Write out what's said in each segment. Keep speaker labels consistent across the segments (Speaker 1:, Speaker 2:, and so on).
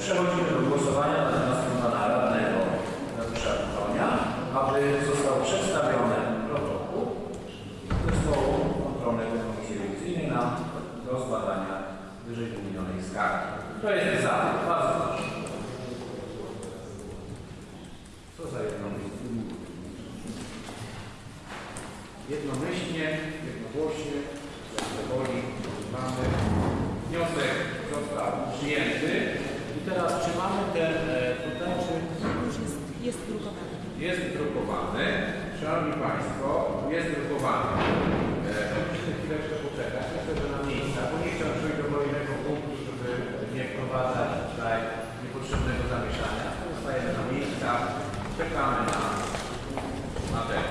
Speaker 1: Przechodzimy do głosowania nad wnioskiem pana radnego Dariusza Konia, aby został przedstawiony protokół zespołu kontrolnego Komisji Rewizyjnej na do zbadania wyżej wymienionej skargi. Kto jest za? Bardzo proszę. Co za jednomyślnie? Jednomyślnie, jednogłośnie, jak woli, mamy. Wniosek został przyjęty. Teraz czy mamy ten e, tutaj, czy
Speaker 2: Już jest, jest drukowany.
Speaker 1: jest drukowany? Szanowni Państwo, jest drukowany. E, musimy chwileczkę poczekać. Myślę, że na miejsca, bo nie chciałem przejść do kolejnego punktu, żeby nie wprowadzać tutaj niepotrzebnego zamieszania. Zostajemy na miejsca, czekamy na, na ten.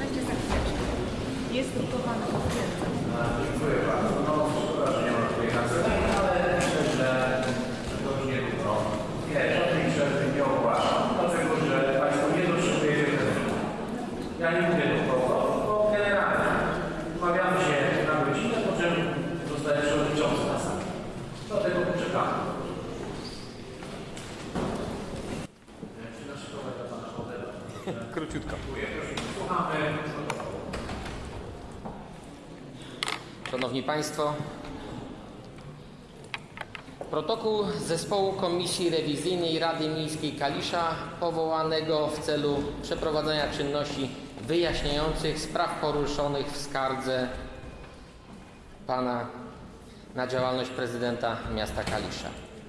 Speaker 2: Będzie za chwileczkę. Jest drukowany, potwierdzam.
Speaker 1: Dziękuję bardzo. No, szkoda, że nie ma tutaj kancelarii, ale myślę, że to już nie trudno. Nie, żadnej przerwy nie ogłaszam, dlatego że Państwo nie dotrzymujecie terminu. Ja nie mówię to po tylko generalnie. Umawiamy się na godzinę, po czym zostaje przewodniczący na sali. Dlatego poczekamy. Czy naszykować dla Pana Hołdela?
Speaker 3: Króciutko.
Speaker 1: Dziękuję. Proszę, słuchamy.
Speaker 3: Szanowni Państwo, protokół zespołu Komisji Rewizyjnej Rady Miejskiej Kalisza powołanego w celu przeprowadzenia czynności wyjaśniających spraw poruszonych w skardze Pana na działalność prezydenta miasta Kalisza.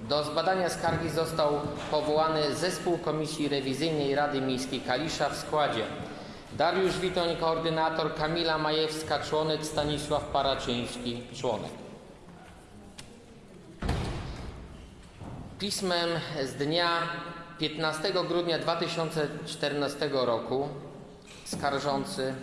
Speaker 3: Do zbadania skargi został powołany zespół Komisji Rewizyjnej Rady Miejskiej Kalisza w składzie Dariusz Witoń, koordynator, Kamila Majewska, członek, Stanisław Paraczyński, członek. Pismem z dnia 15 grudnia 2014 roku skarżący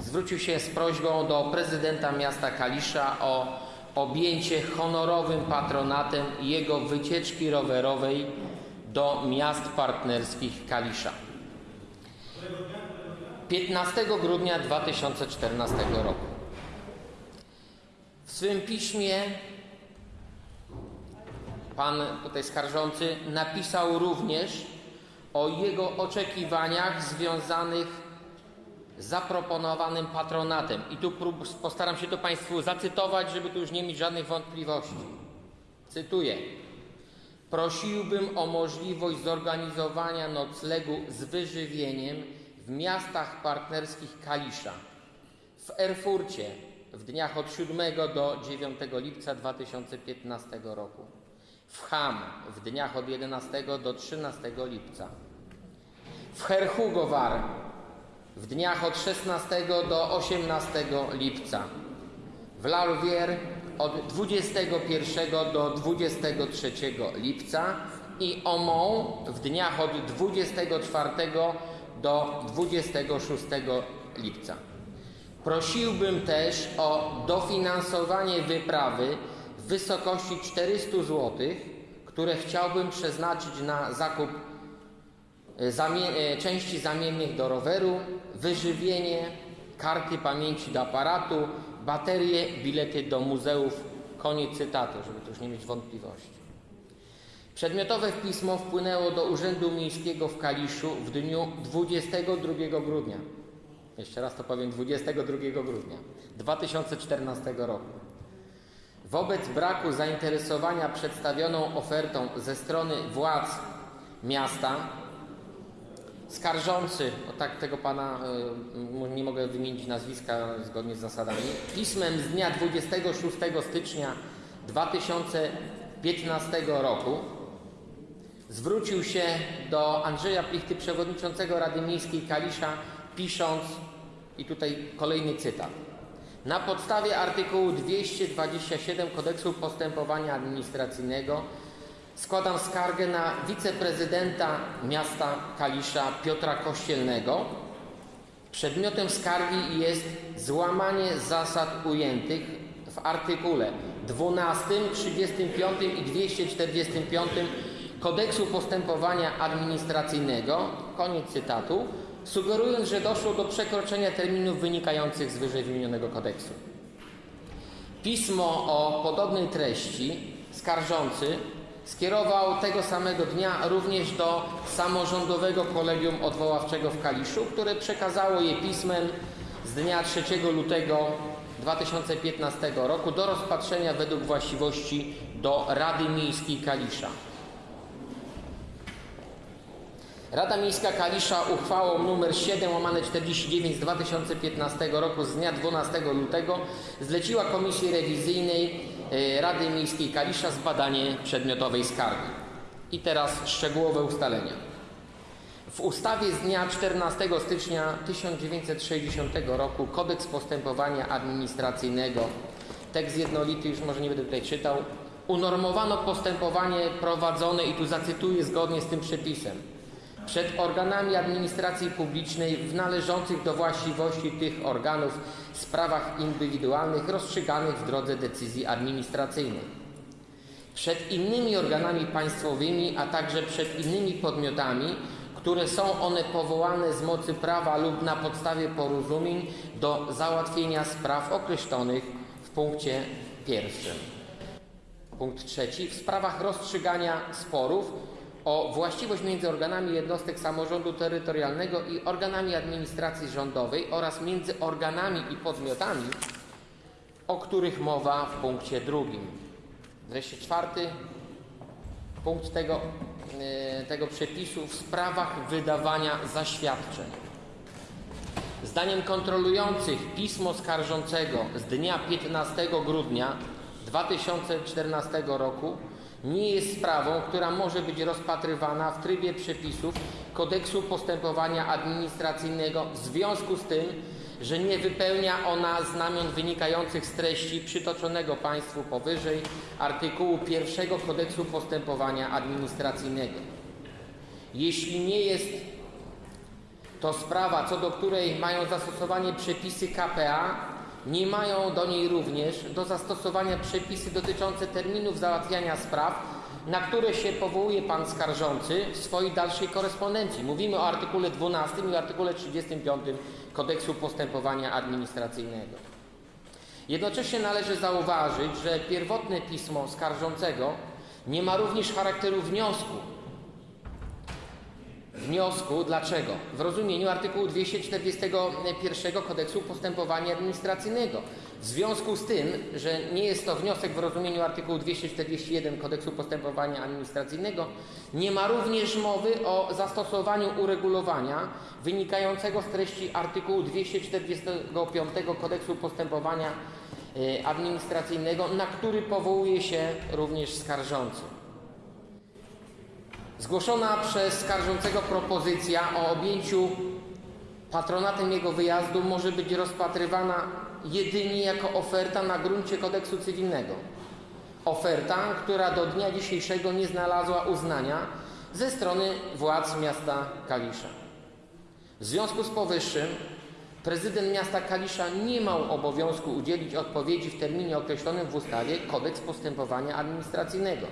Speaker 3: zwrócił się z prośbą do prezydenta miasta Kalisza o objęcie honorowym patronatem jego wycieczki rowerowej do miast partnerskich Kalisza. 15 grudnia 2014 roku. W swym piśmie pan tutaj skarżący napisał również o jego oczekiwaniach związanych z zaproponowanym patronatem. I tu postaram się to Państwu zacytować, żeby tu już nie mieć żadnych wątpliwości. Cytuję. Prosiłbym o możliwość zorganizowania noclegu z wyżywieniem w miastach partnerskich Kalisza, w Erfurcie w dniach od 7 do 9 lipca 2015 roku, w Ham w dniach od 11 do 13 lipca, w Herhugowar w dniach od 16 do 18 lipca, w Lalwier od 21 do 23 lipca i Omą w dniach od 24 do 26 lipca. Prosiłbym też o dofinansowanie wyprawy w wysokości 400 zł, które chciałbym przeznaczyć na zakup e, e, części zamiennych do roweru, wyżywienie, karty pamięci do aparatu, baterie, bilety do muzeów. Koniec cytatu, żeby tu już nie mieć wątpliwości. Przedmiotowe pismo wpłynęło do Urzędu Miejskiego w Kaliszu w dniu 22 grudnia. Jeszcze raz to powiem, 22 grudnia 2014 roku. Wobec braku zainteresowania przedstawioną ofertą ze strony władz miasta, skarżący, tak tego pana y, nie mogę wymienić nazwiska zgodnie z zasadami, pismem z dnia 26 stycznia 2015 roku zwrócił się do Andrzeja Plichty, przewodniczącego Rady Miejskiej Kalisza, pisząc, i tutaj kolejny cytat. Na podstawie artykułu 227 Kodeksu Postępowania Administracyjnego składam skargę na wiceprezydenta miasta Kalisza Piotra Kościelnego Przedmiotem skargi jest złamanie zasad ujętych w artykule 12, 35 i 245 Kodeksu Postępowania Administracyjnego, koniec cytatu, sugerując, że doszło do przekroczenia terminów wynikających z wyżej wymienionego kodeksu. Pismo o podobnej treści skarżący skierował tego samego dnia również do samorządowego kolegium odwoławczego w Kaliszu, które przekazało je pismem z dnia 3 lutego 2015 roku do rozpatrzenia według właściwości do Rady Miejskiej Kalisza. Rada Miejska Kalisza uchwałą nr 7 łamane 49 z 2015 roku z dnia 12 lutego zleciła Komisji Rewizyjnej e, Rady Miejskiej Kalisza zbadanie przedmiotowej skargi. I teraz szczegółowe ustalenia. W ustawie z dnia 14 stycznia 1960 roku Kodeks Postępowania Administracyjnego, tekst jednolity, już może nie będę tutaj czytał, unormowano postępowanie prowadzone, i tu zacytuję zgodnie z tym przepisem, przed organami administracji publicznej w należących do właściwości tych organów sprawach indywidualnych rozstrzyganych w drodze decyzji administracyjnej przed innymi organami państwowymi, a także przed innymi podmiotami, które są one powołane z mocy prawa lub na podstawie porozumień do załatwienia spraw określonych w punkcie pierwszym. Punkt trzeci. W sprawach rozstrzygania sporów o właściwość między organami jednostek samorządu terytorialnego i organami administracji rządowej oraz między organami i podmiotami, o których mowa w punkcie drugim. Wreszcie czwarty punkt tego, e, tego przepisu w sprawach wydawania zaświadczeń. Zdaniem kontrolujących pismo skarżącego z dnia 15 grudnia 2014 roku nie jest sprawą, która może być rozpatrywana w trybie przepisów Kodeksu Postępowania Administracyjnego w związku z tym, że nie wypełnia ona znamion wynikających z treści przytoczonego Państwu powyżej artykułu 1 Kodeksu Postępowania Administracyjnego. Jeśli nie jest to sprawa, co do której mają zastosowanie przepisy KPA, nie mają do niej również do zastosowania przepisy dotyczące terminów załatwiania spraw, na które się powołuje Pan skarżący w swojej dalszej korespondencji. Mówimy o artykule 12 i artykule 35 Kodeksu Postępowania Administracyjnego. Jednocześnie należy zauważyć, że pierwotne pismo skarżącego nie ma również charakteru wniosku, wniosku. Dlaczego? W rozumieniu artykułu 241 Kodeksu Postępowania Administracyjnego. W związku z tym, że nie jest to wniosek w rozumieniu artykułu 241 Kodeksu Postępowania Administracyjnego, nie ma również mowy o zastosowaniu uregulowania wynikającego z treści artykułu 245 Kodeksu Postępowania e, Administracyjnego, na który powołuje się również skarżący. Zgłoszona przez skarżącego propozycja o objęciu patronatem jego wyjazdu może być rozpatrywana jedynie jako oferta na gruncie kodeksu cywilnego. Oferta, która do dnia dzisiejszego nie znalazła uznania ze strony władz miasta Kalisza. W związku z powyższym prezydent miasta Kalisza nie miał obowiązku udzielić odpowiedzi w terminie określonym w ustawie Kodeks Postępowania Administracyjnego.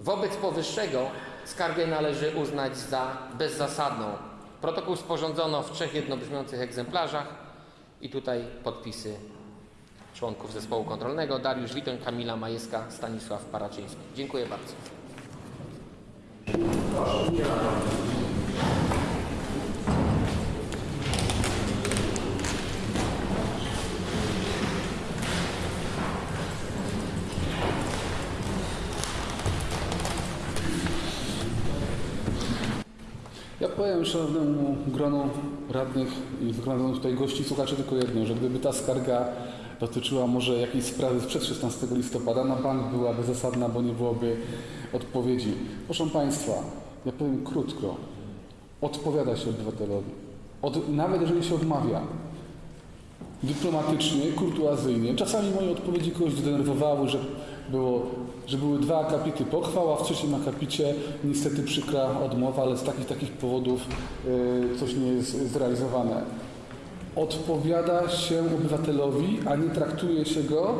Speaker 3: Wobec powyższego skargę należy uznać za bezzasadną. Protokół sporządzono w trzech jednobrzmiących egzemplarzach i tutaj podpisy członków zespołu kontrolnego Dariusz Witoń, Kamila Majewska, Stanisław Paraczyński. Dziękuję bardzo.
Speaker 4: Ja powiem szanownemu gronu radnych i zgromadzonych tutaj gości, słuchaczy tylko jedno, że gdyby ta skarga dotyczyła może jakiejś sprawy sprzed 16 listopada, na bank byłaby zasadna, bo nie byłoby odpowiedzi. Proszę Państwa, ja powiem krótko. Odpowiada się obywatelowi. Od, nawet jeżeli się odmawia, dyplomatycznie, kurtuazyjnie. Czasami moje odpowiedzi kogoś zdenerwowały, że, było, że były dwa akapity pochwał, a w trzecim akapicie niestety przykra odmowa, ale z takich takich powodów y, coś nie jest zrealizowane. odpowiada się obywatelowi, a nie traktuje się go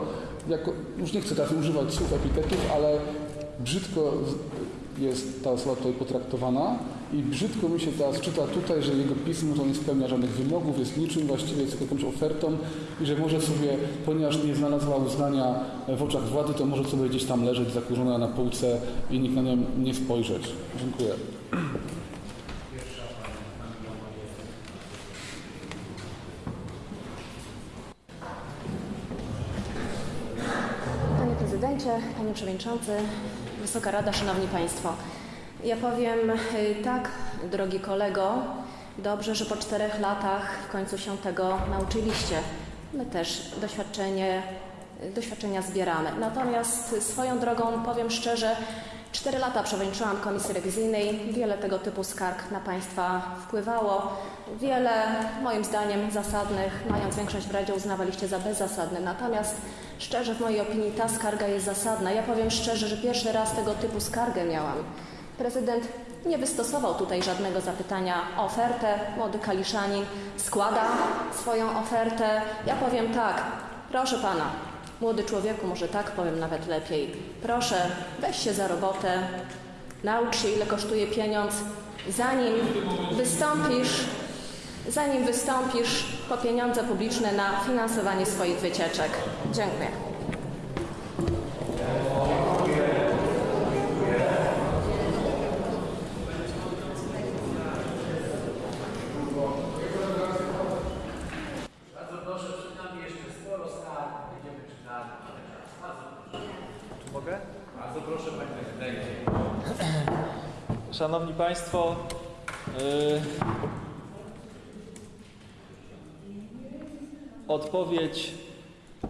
Speaker 4: jako, już nie chcę teraz używać słów, epitetów, ale brzydko jest ta osoba tutaj potraktowana i brzydko mi się teraz czyta tutaj, że jego pismo to nie spełnia żadnych wymogów, jest niczym, właściwie jest jakąś ofertą i że może sobie, ponieważ nie znalazła uznania w oczach władzy, to może sobie gdzieś tam leżeć zakurzona na półce i nikt na nią nie spojrzeć. Dziękuję.
Speaker 5: Panie Prezydencie, Panie Przewodniczący, Wysoka Rada, Szanowni Państwo. Ja powiem y, tak, drogi kolego, dobrze, że po czterech latach w końcu się tego nauczyliście. My też doświadczenie, y, doświadczenia zbieramy. Natomiast swoją drogą powiem szczerze, cztery lata przewodniczyłam Komisji Rewizyjnej, wiele tego typu skarg na Państwa wpływało. Wiele, moim zdaniem, zasadnych, mając większość w Radzie, uznawaliście za bezzasadne. Natomiast szczerze, w mojej opinii, ta skarga jest zasadna. Ja powiem szczerze, że pierwszy raz tego typu skargę miałam. Prezydent nie wystosował tutaj żadnego zapytania o ofertę. Młody Kaliszanin składa swoją ofertę. Ja powiem tak, proszę pana, młody człowieku, może tak powiem nawet lepiej. Proszę, weź się za robotę, naucz się, ile kosztuje pieniądz, zanim wystąpisz, zanim wystąpisz po pieniądze publiczne na finansowanie swoich wycieczek. Dziękuję.
Speaker 1: Bardzo proszę, przed nami jeszcze sporo skarg, będziemy czytali. Bardzo proszę.
Speaker 6: Mogę?
Speaker 1: Bardzo proszę, panie prezydencie.
Speaker 6: Szanowni Państwo, y, odpowiedź y,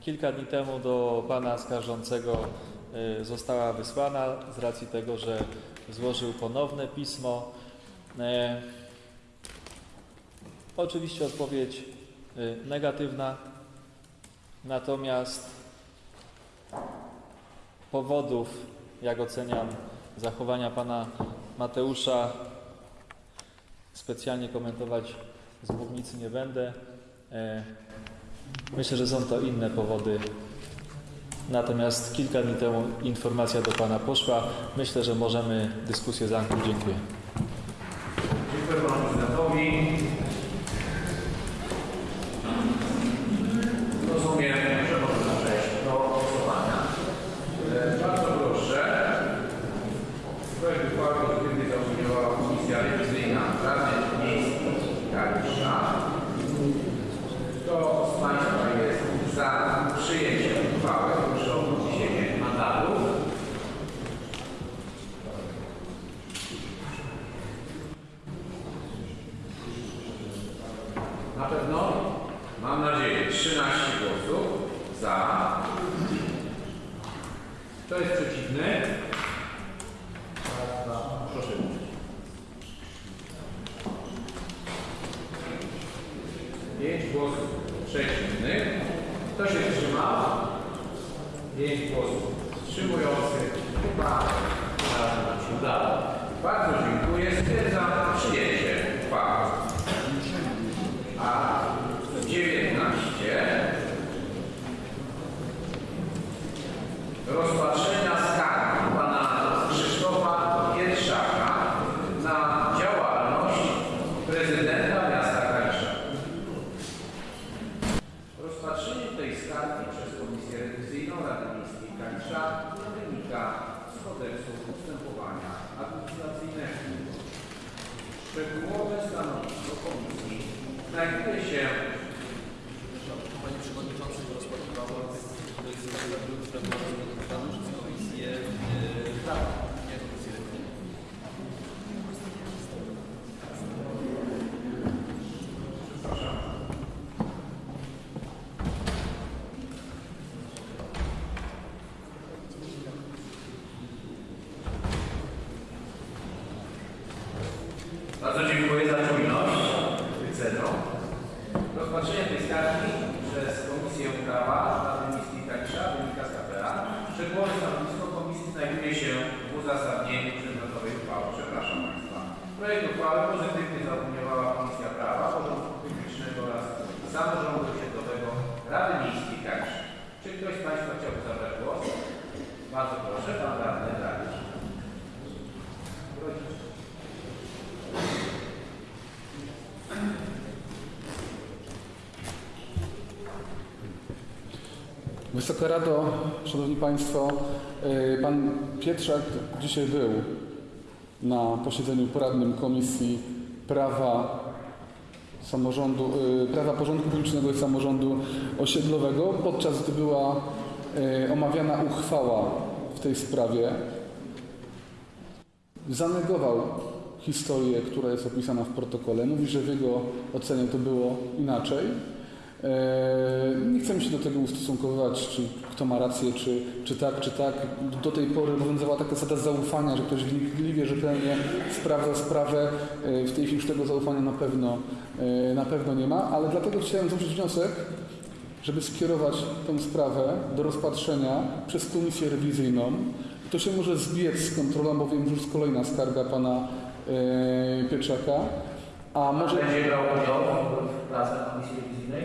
Speaker 6: kilka dni temu do Pana Skarżącego y, została wysłana z racji tego, że złożył ponowne pismo. Y, Oczywiście odpowiedź y, negatywna, natomiast powodów, jak oceniam zachowania pana Mateusza, specjalnie komentować z mównicy nie będę. E, Myślę, że są to inne powody. Natomiast kilka dni temu informacja do pana poszła. Myślę, że możemy dyskusję zamknąć. Dziękuję.
Speaker 1: Dziękuję panu prezydentowi. Rozumiem, że można przejść do głosowania. E, Bardzo proszę. Projekt uchwały pozytywnie zaopiniowała Komisja Rewizyjna Rady Miejskiej Kalisza. Kto z Państwa jest za przyjęciem uchwały? Proszę o podniesienie mandatu. Na pewno? Mam nadzieję. 13 głosów za. Kto jest przeciwny? Raz, dwa, Proszę. Pięć głosów przeciwnych. Kto się wstrzymał? Pięć głosów wstrzymujących. Chyba razem nam się udało. Bardzo dziękuję. Stwierdzam przyjęcie uchwały. A 19 rozpatrzenia skargi pana Krzysztofa Kietrzaka na działalność prezydenta miasta Kalisza. Rozpatrzenie tej skargi przez Komisję Rewizyjną Rady Miejskiej Kalisza wynika z kodeksu postępowania administracyjnego. Szczegółowe stanowisko komisji znajduje się
Speaker 7: Panie Przewodniczący, rozpatrywało projekt ustawy, która była rozpatrywana przez Komisję e, Prawa, nie Komisję Rewizyjną.
Speaker 1: Bardzo dziękuję za czujność wyceną. Rozpatrzenie tej skargi przez Komisję Prawa Rady Miejskiej Kalisza wynika z KPA. Szczegółowe stanowisko Komisji znajduje się w uzasadnieniu przedmiotowej uchwały. Przepraszam Państwa. Projekt uchwały pozytywnie zaopiniowała Komisja Prawa, Porządku Proszę pan radny Dariusz.
Speaker 4: Wysoka Rado, Szanowni Państwo, y, Pan Pietrzak dzisiaj był na posiedzeniu poradnym Komisji Prawa Samorządu, y, Prawa Porządku Publicznego i Samorządu Osiedlowego, podczas gdy była y, omawiana uchwała w tej sprawie. Zanegował historię, która jest opisana w protokole. Mówi, że w jego ocenie to było inaczej. Eee, Nie chcemy się do tego ustosunkowywać, czy kto ma rację, czy, czy tak, czy tak. Do tej pory obowiązywała taka zasada zaufania, że ktoś wnikliwie, rzetelnie sprawdza sprawę. Eee, W tej chwili już tego zaufania na pewno, eee, na pewno nie ma, ale dlatego chciałem złożyć wniosek, żeby skierować tę sprawę do rozpatrzenia przez komisję rewizyjną. To się może zbiec z kontrolą, bo wiem, że już kolejna skarga pana Pieczaka. A może...
Speaker 1: Będzie brał udział w pracach Komisji Rewizyjnej?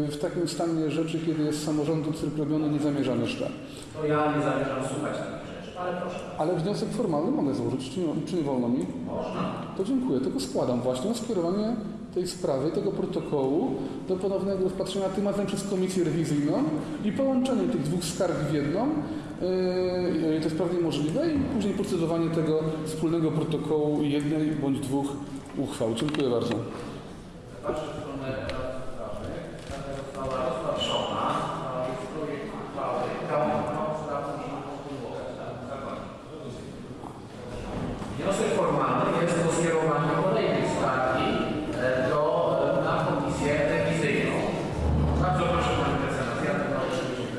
Speaker 4: Yy, w takim stanie rzeczy, kiedy jest samorządu cyrk robiony, nie zamierzam jeszcze.
Speaker 1: To ja nie zamierzam słuchać takich rzeczy, ale proszę.
Speaker 4: Ale wniosek formalny mogę złożyć, czy nie, czy nie wolno mi?
Speaker 1: Można.
Speaker 4: To dziękuję, tylko składam właśnie o skierowanie tej sprawy, tego protokołu do ponownego rozpatrzenia tym razem przez komisję rewizyjną i połączenie tych dwóch skarg w jedną. Yy, to jest prawnie możliwe i później procedowanie tego wspólnego protokołu jednej bądź dwóch uchwał. Dziękuję bardzo.
Speaker 1: Patrzę w stronę sprawy. Taka została rozpatrzona. a Jest projekt uchwały. Całą uchwałą trzeba później kontynuować. tak? Zakładam. Wniosek formalny jest o skierowanie kolejnej skargi e, do, e, na komisję rewizyjną. Bardzo proszę Pani Mecenas, ja tego oczywiście.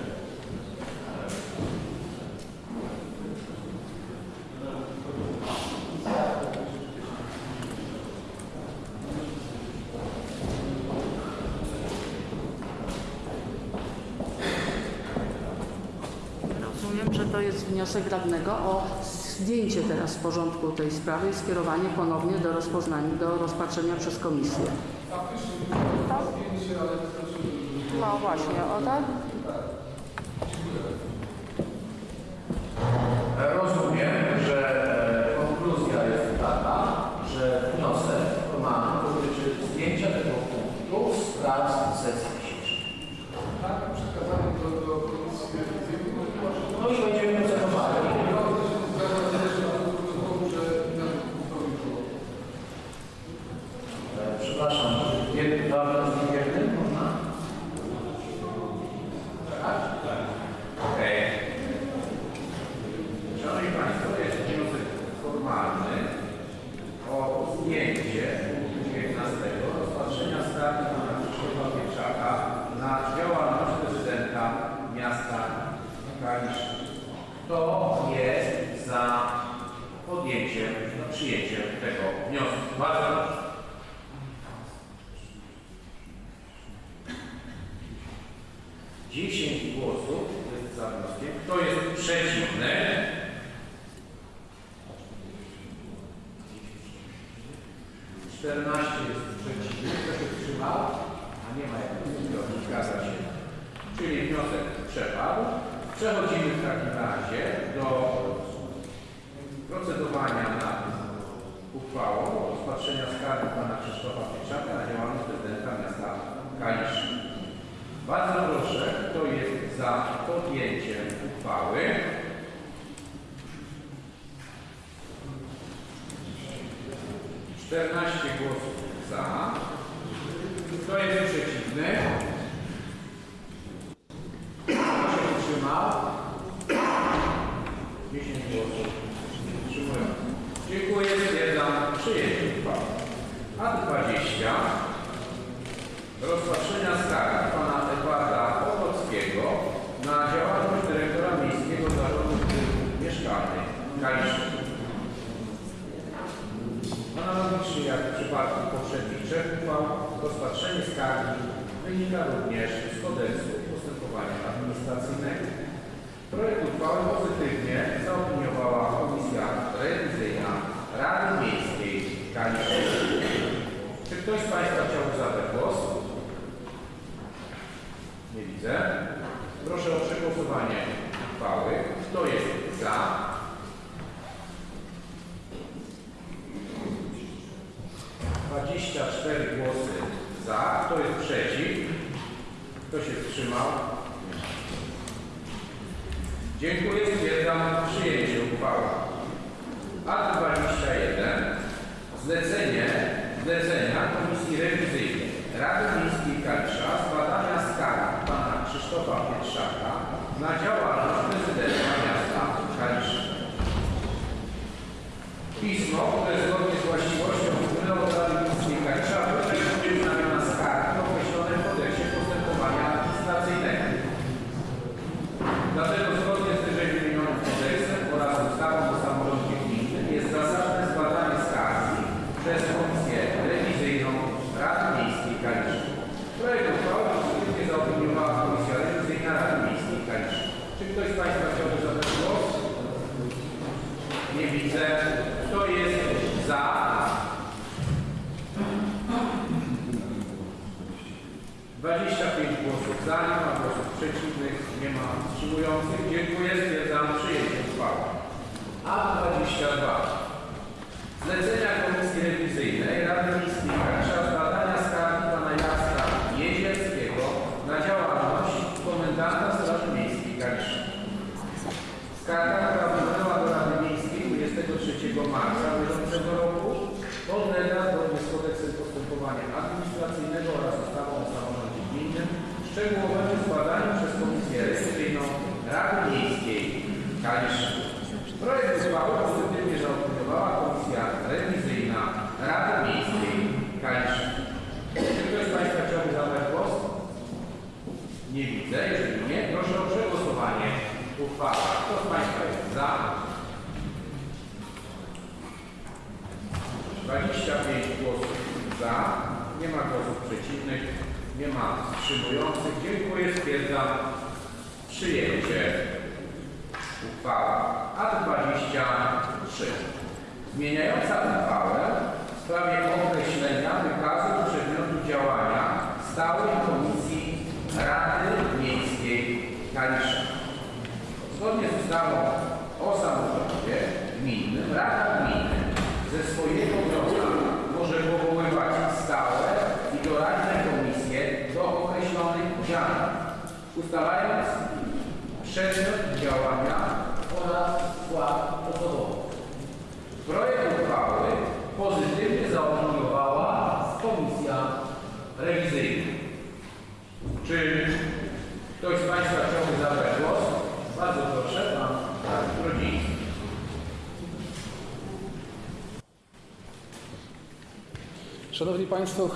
Speaker 8: Rozumiem, że to jest wniosek radnego o zdjęcie teraz z porządku tej sprawy i skierowanie ponownie do rozpoznania, do rozpatrzenia przez komisję. Tak? No właśnie, o tak?
Speaker 1: Rozumiem, że e, konkluzja jest taka, że wniosek formalny dotyczy zdjęcia tego punktu z prac sesji dzisiejszej. No i będziemy procedowali. E, Przepraszam, jednym, dwa wnioski w jednym można? Tak? Okej. Szanowni Państwo, jest wniosek formalny o zdjęcie punktu 19 rozpatrzenia skargi pana Krzysztofa Pieczaka na działalność prezydenta miasta Kalisz. Kto jest za podjęciem, no, przyjęciem tego wniosku? Bardzo proszę. Dziesięć głosów jest za wnioskiem. Kto jest przeciwny? Czternaście jest przeciwnych. Kto się wstrzymał? A nie ma jak zgadza się. Czyli wniosek przepadł. Przechodzimy w takim razie do procedowania nad uchwałą o rozpatrzenia skargi pana Krzysztofa Pieczaka na działalność prezydenta miasta Kalisz. Bardzo proszę, kto jest za podjęciem uchwały? Czternaście głosów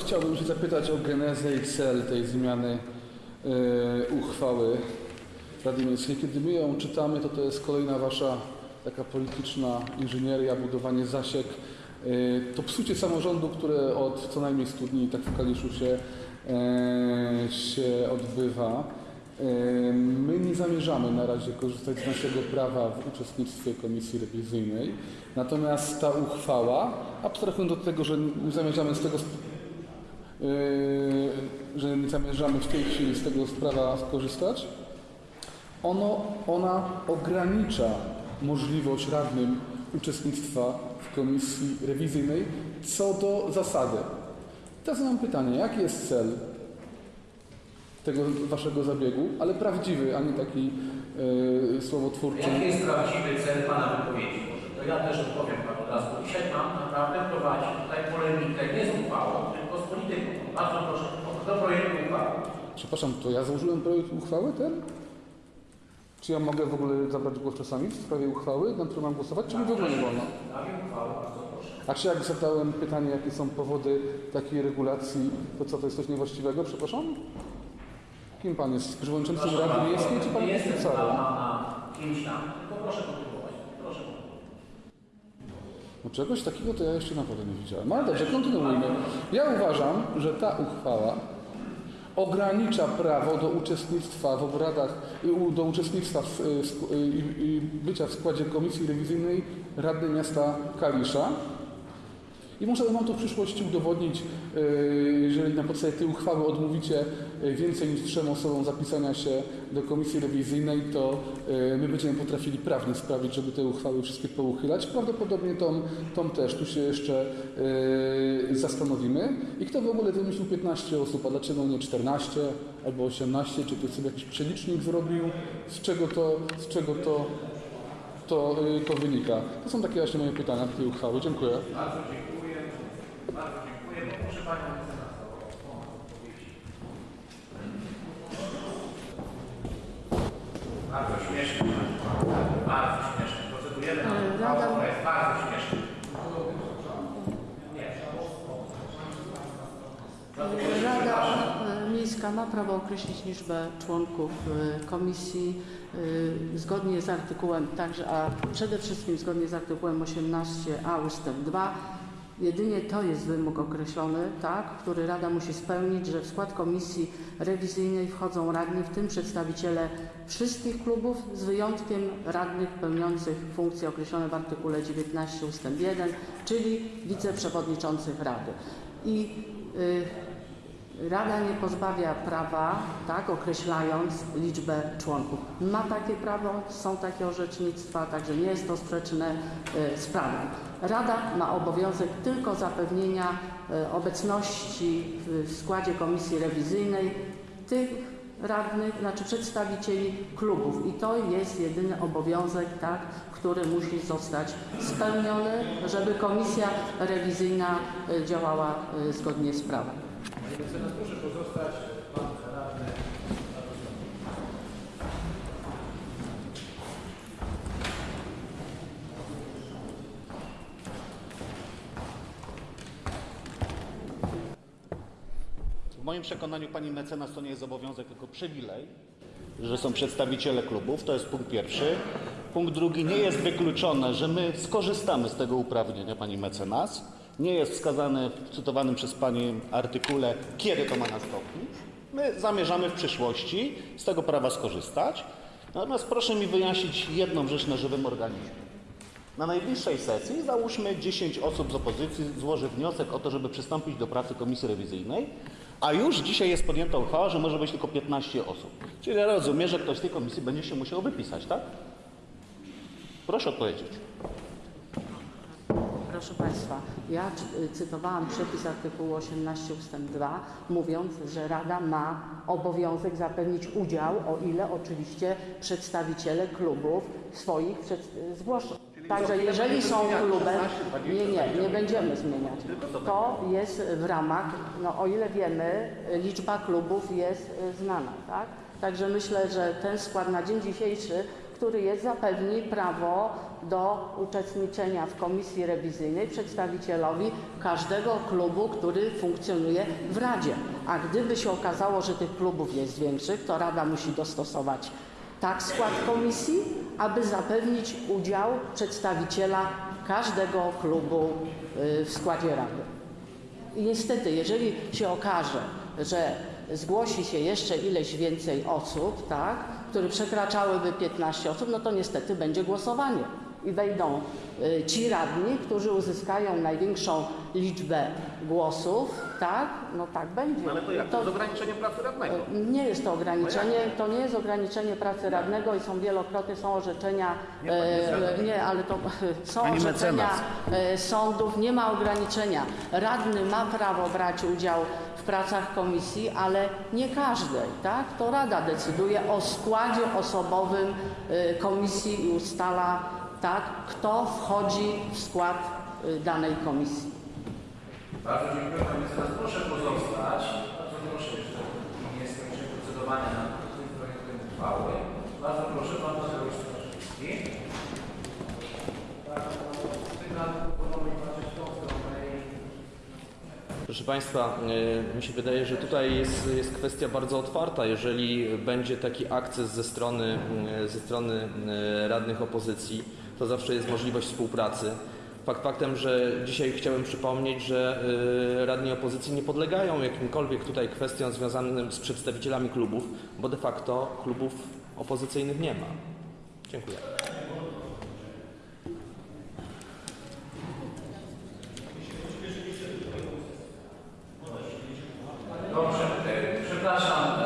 Speaker 4: chciałbym się zapytać o genezę i cel tej zmiany e, uchwały Rady Miejskiej. Kiedy my ją czytamy, to to jest kolejna Wasza taka polityczna inżynieria, budowanie zasiek. E, to psucie samorządu, które od co najmniej 100 dni tak w Kaliszu się, e, się odbywa. My nie zamierzamy na razie korzystać z naszego prawa w uczestnictwie komisji rewizyjnej. Natomiast ta uchwała, abstrahując od tego, że nie zamierzamy z tego yy, że nie zamierzamy w tej chwili z tego sprawa skorzystać, ono, ona ogranicza możliwość radnym uczestnictwa w komisji rewizyjnej co do zasady. Teraz mam pytanie, jaki jest cel tego waszego zabiegu, ale prawdziwy, a nie taki yy, słowotwórczy?
Speaker 1: Jaki jest prawdziwy cel Pana wypowiedzi? Może to ja też odpowiem Panu od razu. Dzisiaj naprawdę prowadzi tutaj polemikę nie z uchwałą, polityką. Bardzo proszę do projektu uchwały.
Speaker 4: Przepraszam, to ja złożyłem projekt uchwały ten? Czy ja mogę w ogóle zabrać głos czasami w sprawie uchwały, na którą mam głosować, czy mi w ogóle nie wolno?
Speaker 1: Sprawie uchwały, bardzo proszę.
Speaker 4: A czy jak zadałem pytanie, jakie są powody takiej regulacji, to co, to jest coś niewłaściwego, przepraszam? Kim pan jest? Przewodniczącym
Speaker 1: Proszę
Speaker 4: Rady Miejskiej, czy pan jest oficerem?
Speaker 1: na kimś tam, tylko proszę. Proszę.
Speaker 4: No czegoś takiego to ja jeszcze naprawdę nie widziałem. Ale dobrze, kontynuujmy. Ja uważam, że ta uchwała ogranicza prawo do uczestnictwa w obradach, y, do uczestnictwa w, y, y, y, bycia w składzie Komisji Rewizyjnej Rady Miasta Kalisza I możemy Wam to w przyszłości udowodnić, e, jeżeli na podstawie tej uchwały odmówicie e, więcej niż trzem osobom zapisania się do komisji rewizyjnej, to e, my będziemy potrafili prawnie sprawić, żeby te uchwały wszystkie pouchylać. Prawdopodobnie tą, tą też, tu się jeszcze zastanowimy. I kto w ogóle wymyślił 15 osób, a dlaczego nie 14 albo 18, czy ktoś sobie jakiś przelicznik zrobił, z czego to, z czego to, to, to wynika. To są takie właśnie moje pytania do tej uchwały. Dziękuję.
Speaker 1: Bardzo dziękuję. Bardzo dziękuję. Poproszę Panią o odpowiedzi. Bardzo śmieszne. Bardzo śmieszne. Procedujemy na uchwałę, która jest bardzo śmieszna.
Speaker 8: Rada Miejska ma prawo określić liczbę członków e, komisji e, zgodnie z artykułem, także, a przede wszystkim zgodnie z artykułem 18a ustęp 2. Jedynie to jest wymóg określony, tak, który Rada musi spełnić, że w skład komisji rewizyjnej wchodzą radni, w tym przedstawiciele wszystkich klubów, z wyjątkiem radnych pełniących funkcje określone w artykule 19 ustęp 1, czyli wiceprzewodniczących Rady. I y, Rada nie pozbawia prawa, tak, określając liczbę członków. Ma takie prawo, są takie orzecznictwa, także nie jest to sprzeczne y, z prawem. Rada ma obowiązek tylko zapewnienia y, obecności w, składzie komisji rewizyjnej tych radnych, znaczy przedstawicieli klubów i to jest jedyny obowiązek, tak, który musi zostać spełniony, żeby komisja rewizyjna y, działała y, zgodnie z prawem.
Speaker 1: Proszę pozostać. Pan radny.
Speaker 9: W moim przekonaniu pani mecenas to nie jest obowiązek, tylko przywilej, że są przedstawiciele klubów. To jest punkt pierwszy. Punkt drugi, nie jest wykluczone, że my skorzystamy z tego uprawnienia pani mecenas. Nie jest wskazane w cytowanym przez pani artykule, kiedy to ma nastąpić. My zamierzamy w przyszłości z tego prawa skorzystać. Natomiast proszę mi wyjaśnić jedną rzecz na żywym organizmie. Na najbliższej sesji załóżmy 10 osób z opozycji złoży wniosek o to, żeby przystąpić do pracy komisji rewizyjnej, a już dzisiaj jest podjęta uchwała, że może być tylko 15 osób. Czyli ja rozumiem, że ktoś z tej komisji będzie się musiał wypisać, tak? Proszę odpowiedzieć.
Speaker 8: Proszę Państwa, ja cy- cytowałam przepis artykułu 18 ust. 2, mówiąc, że Rada ma obowiązek zapewnić udział, o ile oczywiście przedstawiciele klubów swoich zgłoszą. Także jeżeli są klubem, nie, nie, nie będziemy zmieniać. To jest w ramach, no o ile wiemy, liczba klubów jest y, znana, tak? Także myślę, że ten skład na dzień dzisiejszy który jest, zapewni prawo do uczestniczenia w komisji rewizyjnej przedstawicielowi każdego klubu, który funkcjonuje w Radzie. A gdyby się okazało, że tych klubów jest większych, to Rada musi dostosować tak skład komisji, aby zapewnić udział przedstawiciela każdego klubu y, w składzie Rady. I niestety, jeżeli się okaże, że zgłosi się jeszcze ileś więcej osób, tak, które przekraczałyby 15 osób, no to niestety będzie głosowanie. I wejdą y, ci radni, którzy uzyskają największą liczbę głosów, tak? No tak będzie.
Speaker 9: Ale to jak? To jest ograniczenie pracy radnego.
Speaker 8: Nie jest to ograniczenie, to nie jest ograniczenie pracy radnego i są wielokrotnie są orzeczenia, e, nie, ale to są
Speaker 9: Pani
Speaker 8: orzeczenia
Speaker 9: mecenas.
Speaker 8: sądów, nie ma ograniczenia. Radny ma prawo brać udział w pracach komisji, ale nie każdej, tak? To Rada decyduje o składzie osobowym komisji i ustala, tak, kto wchodzi w skład e, danej komisji.
Speaker 1: Bardzo dziękuję Panie mecenas. Proszę pozostać. Bardzo proszę jeszcze nie skończyć procedowania nad tym projektem uchwały. Bardzo proszę Pan Tadeusz Straszewski. Tym razem proponuję patrzeć w tą stronę i
Speaker 7: Proszę Państwa, e, mi się wydaje, że tutaj jest, jest kwestia bardzo otwarta. Jeżeli będzie taki akces ze strony, e, ze strony e, radnych opozycji, to zawsze jest możliwość współpracy. Fakt faktem, że dzisiaj chciałem przypomnieć, że y, radni opozycji nie podlegają jakimkolwiek tutaj kwestiom związanym z przedstawicielami klubów, bo de facto klubów opozycyjnych nie ma. Dziękuję. Dobrze, e, przepraszam.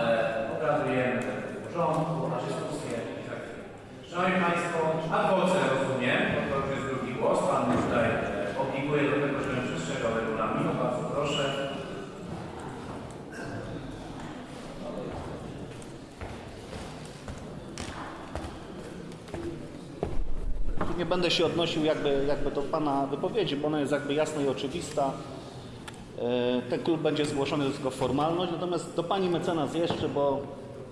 Speaker 9: Będę się odnosił jakby, jakby do Pana wypowiedzi, bo ona jest jakby jasna i oczywista. E, Ten klub będzie zgłoszony, tylko formalność. Natomiast do Pani mecenas jeszcze, bo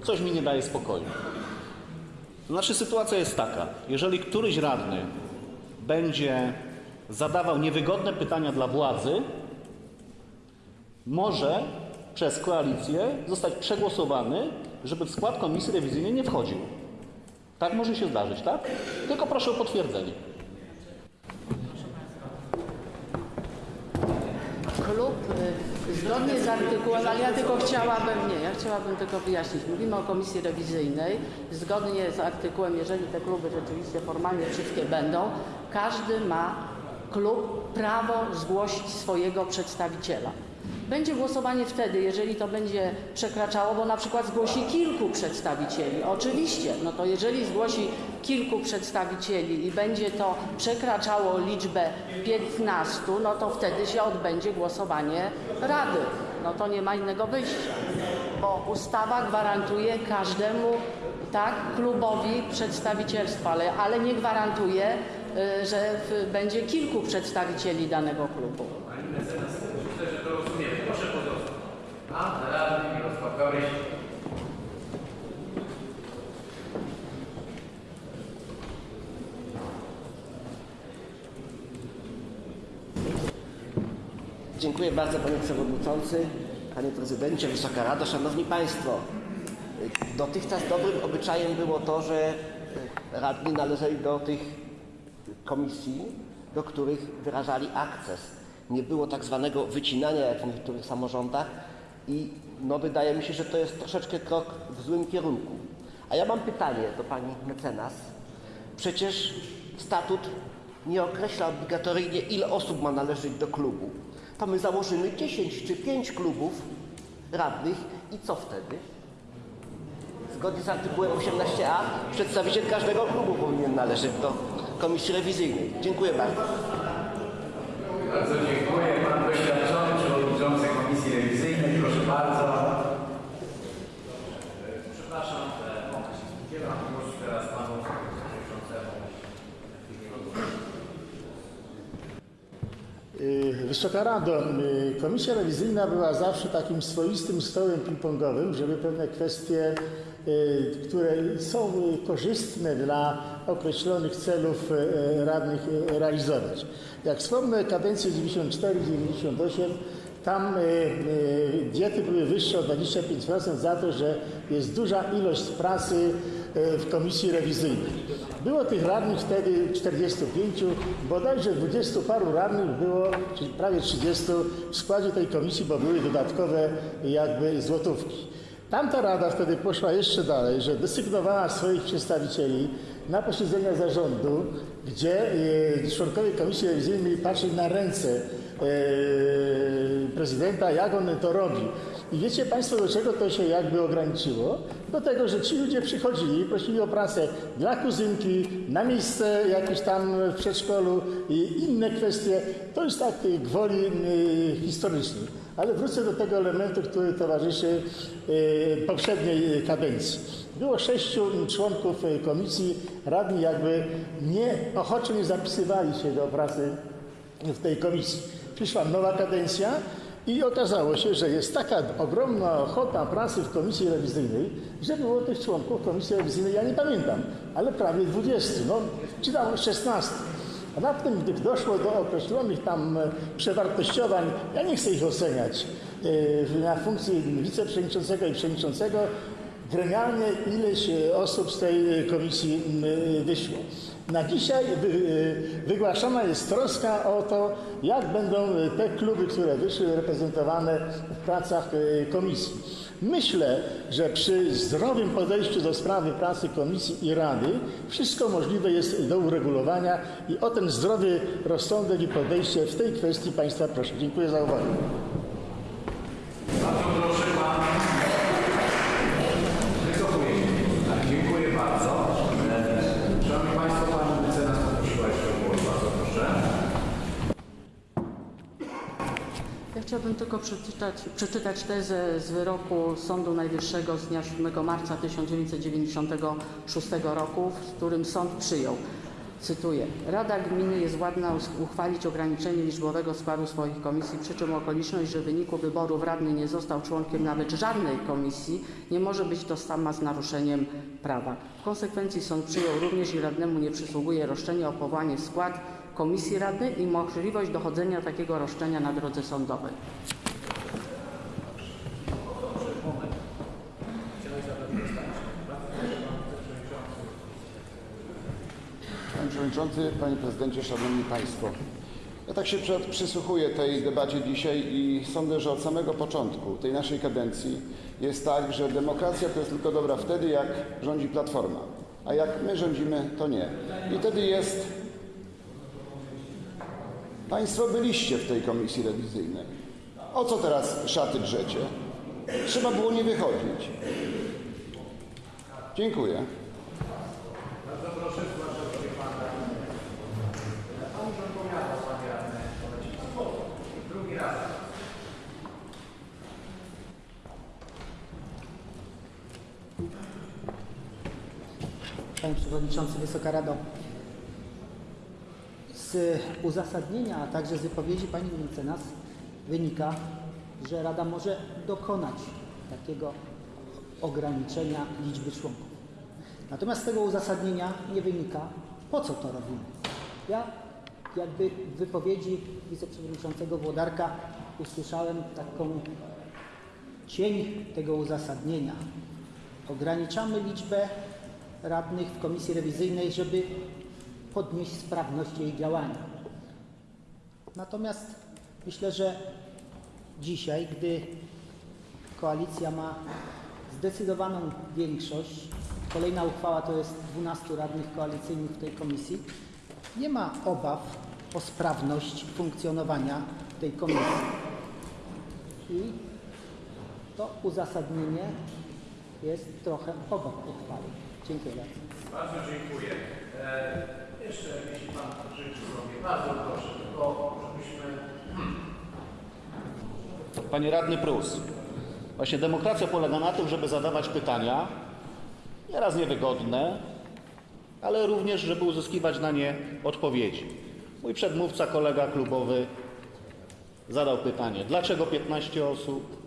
Speaker 9: coś mi nie daje spokoju. Znaczy sytuacja jest taka, jeżeli któryś radny będzie zadawał niewygodne pytania dla władzy, może przez koalicję zostać przegłosowany, żeby w skład komisji rewizyjnej nie wchodził. Tak może się zdarzyć, tak? Tylko proszę o potwierdzenie.
Speaker 8: Klub y, zgodnie z artykułem, ale ja tylko chciałabym, nie, ja chciałabym tylko wyjaśnić. Mówimy o komisji rewizyjnej. Zgodnie z artykułem, jeżeli te kluby rzeczywiście formalnie wszystkie będą, każdy ma klub prawo zgłosić swojego przedstawiciela. Będzie głosowanie wtedy, jeżeli to będzie przekraczało, bo na przykład zgłosi kilku przedstawicieli. Oczywiście, no to jeżeli zgłosi kilku przedstawicieli i będzie to przekraczało liczbę 15, no to wtedy się odbędzie głosowanie Rady. No to nie ma innego wyjścia, bo ustawa gwarantuje każdemu tak, klubowi przedstawicielstwa, ale, ale nie gwarantuje, y, że będzie kilku przedstawicieli danego klubu.
Speaker 1: Pani mecenas, myślę, że to rozumiemy. Proszę pozostać. A, radny Mirosław Gawryś.
Speaker 10: Dziękuję bardzo Panie Przewodniczący, Panie Prezydencie, Wysoka Rado, Szanowni Państwo. Dotychczas dobrym obyczajem było to, że radni należeli do tych komisji, do których wyrażali akces. Nie było tak zwanego wycinania jak w niektórych samorządach i no, wydaje mi się, że to jest troszeczkę krok w złym kierunku. A ja mam pytanie do Pani mecenas. Przecież statut nie określa obligatoryjnie, ile osób ma należeć do klubu. To my założymy 10 czy 5 klubów radnych i co wtedy? Zgodnie z artykułem 18a przedstawiciel każdego klubu powinien należeć do komisji rewizyjnej. Dziękuję bardzo.
Speaker 1: Bardzo dziękuję. Pan doświadczony przewodniczący Komisji Rewizyjnej. Proszę bardzo. Przepraszam, że udzielam głosu teraz panu przewodniczącemu.
Speaker 11: Y, Wysoka Rado, y, Komisja Rewizyjna była zawsze takim swoistym stołem ping-pongowym, żeby pewne kwestie, y, które są y, korzystne dla określonych celów y, radnych y, realizować. Jak wspomnę kadencję 94-98, tam y, y, diety były wyższe o 25% za to, że jest duża ilość pracy y, w komisji rewizyjnej. Było tych radnych wtedy 45, bodajże 20 paru radnych było, czyli prawie 30 w składzie tej komisji, bo były dodatkowe jakby złotówki. Tamta rada wtedy poszła jeszcze dalej, że desygnowała swoich przedstawicieli na posiedzenia zarządu, gdzie y, członkowie komisji rewizyjnej mieli patrzeć na ręce prezydenta, jak on to robi. I wiecie Państwo, do czego to się jakby ograniczyło? Do tego, że ci ludzie przychodzili, prosili o pracę dla kuzynki, na miejsce jakieś tam w przedszkolu i inne kwestie. To jest tak y, gwoli y, historycznej. Ale wrócę do tego elementu, który towarzyszy y, poprzedniej kadencji. Było sześciu członków komisji, radni jakby nie, ochoczo nie zapisywali się do pracy w tej komisji. Przyszła nowa kadencja i okazało się, że jest taka ogromna ochota pracy w komisji rewizyjnej, że było tych członków komisji rewizyjnej, ja nie pamiętam, ale prawie 20, no czy tam 16. A na tym, gdy doszło do określonych tam e, przewartościowań, ja nie chcę ich oceniać, e, na funkcji wiceprzewodniczącego i przewodniczącego, gremialnie ileś e, osób z tej komisji wyszło. Na dzisiaj e, wygłaszana jest troska o to, jak będą te kluby, które wyszły, reprezentowane w pracach e, komisji. Myślę, że przy zdrowym podejściu do sprawy pracy komisji i rady wszystko możliwe jest do uregulowania i o ten zdrowy rozsądek i podejście w tej kwestii Państwa proszę. Dziękuję za uwagę.
Speaker 1: Bardzo proszę pan. Wycofuję się. Tak, dziękuję bardzo. E, Szanowni Państwo, pani mecenas poprosiła jeszcze o głos. Bardzo proszę.
Speaker 8: Ja chciałabym tylko przeczytać, przeczytać tezę z wyroku Sądu Najwyższego z dnia 7 marca 1996 roku, w którym sąd przyjął. Cytuję. Rada Gminy jest władna us- uchwalić ograniczenie liczbowego składu swoich komisji, przy czym okoliczność, że w wyniku wyborów radny nie został członkiem nawet żadnej komisji, nie może być tożsama z naruszeniem prawa. W konsekwencji sąd przyjął również, i radnemu nie przysługuje roszczenie o powołanie w skład komisji radnej i możliwość dochodzenia takiego roszczenia na drodze sądowej.
Speaker 12: Panie Przewodniczący, Panie Prezydencie, Szanowni Państwo. Ja tak się przysłuchuję tej debacie dzisiaj i sądzę, że od samego początku tej naszej kadencji jest tak, że demokracja to jest tylko dobra wtedy, jak rządzi Platforma, a jak my rządzimy, to nie. I wtedy jest... Państwo byliście w tej komisji rewizyjnej. O co teraz szaty drzecie? Trzeba było nie wychodzić. Dziękuję.
Speaker 1: Bardzo proszę, zgłaszam się pan radny. Pan już odpowiadał, panie radny. Drugi raz.
Speaker 13: Panie Przewodniczący, Wysoka Rado. Z uzasadnienia, a także z wypowiedzi Pani mecenas wynika, że Rada może dokonać takiego ograniczenia liczby członków. Natomiast z tego uzasadnienia nie wynika, po co to robimy. Ja jakby w wypowiedzi wiceprzewodniczącego Włodarka usłyszałem taką cień tego uzasadnienia. Ograniczamy liczbę radnych w komisji rewizyjnej, żeby podnieść sprawność jej działania. Natomiast myślę, że dzisiaj, gdy koalicja ma zdecydowaną większość, kolejna uchwała to jest 12 radnych koalicyjnych w tej komisji, nie ma obaw o sprawność funkcjonowania tej komisji. I to uzasadnienie jest trochę obok uchwały. Dziękuję bardzo.
Speaker 1: Bardzo dziękuję. Jeszcze, jeśli pan życzy sobie, bardzo proszę, tylko żebyśmy
Speaker 9: Panie radny Prus, właśnie demokracja polega na tym, żeby zadawać pytania, nieraz niewygodne, ale również, żeby uzyskiwać na nie odpowiedzi. Mój przedmówca, kolega klubowy zadał pytanie, dlaczego 15 osób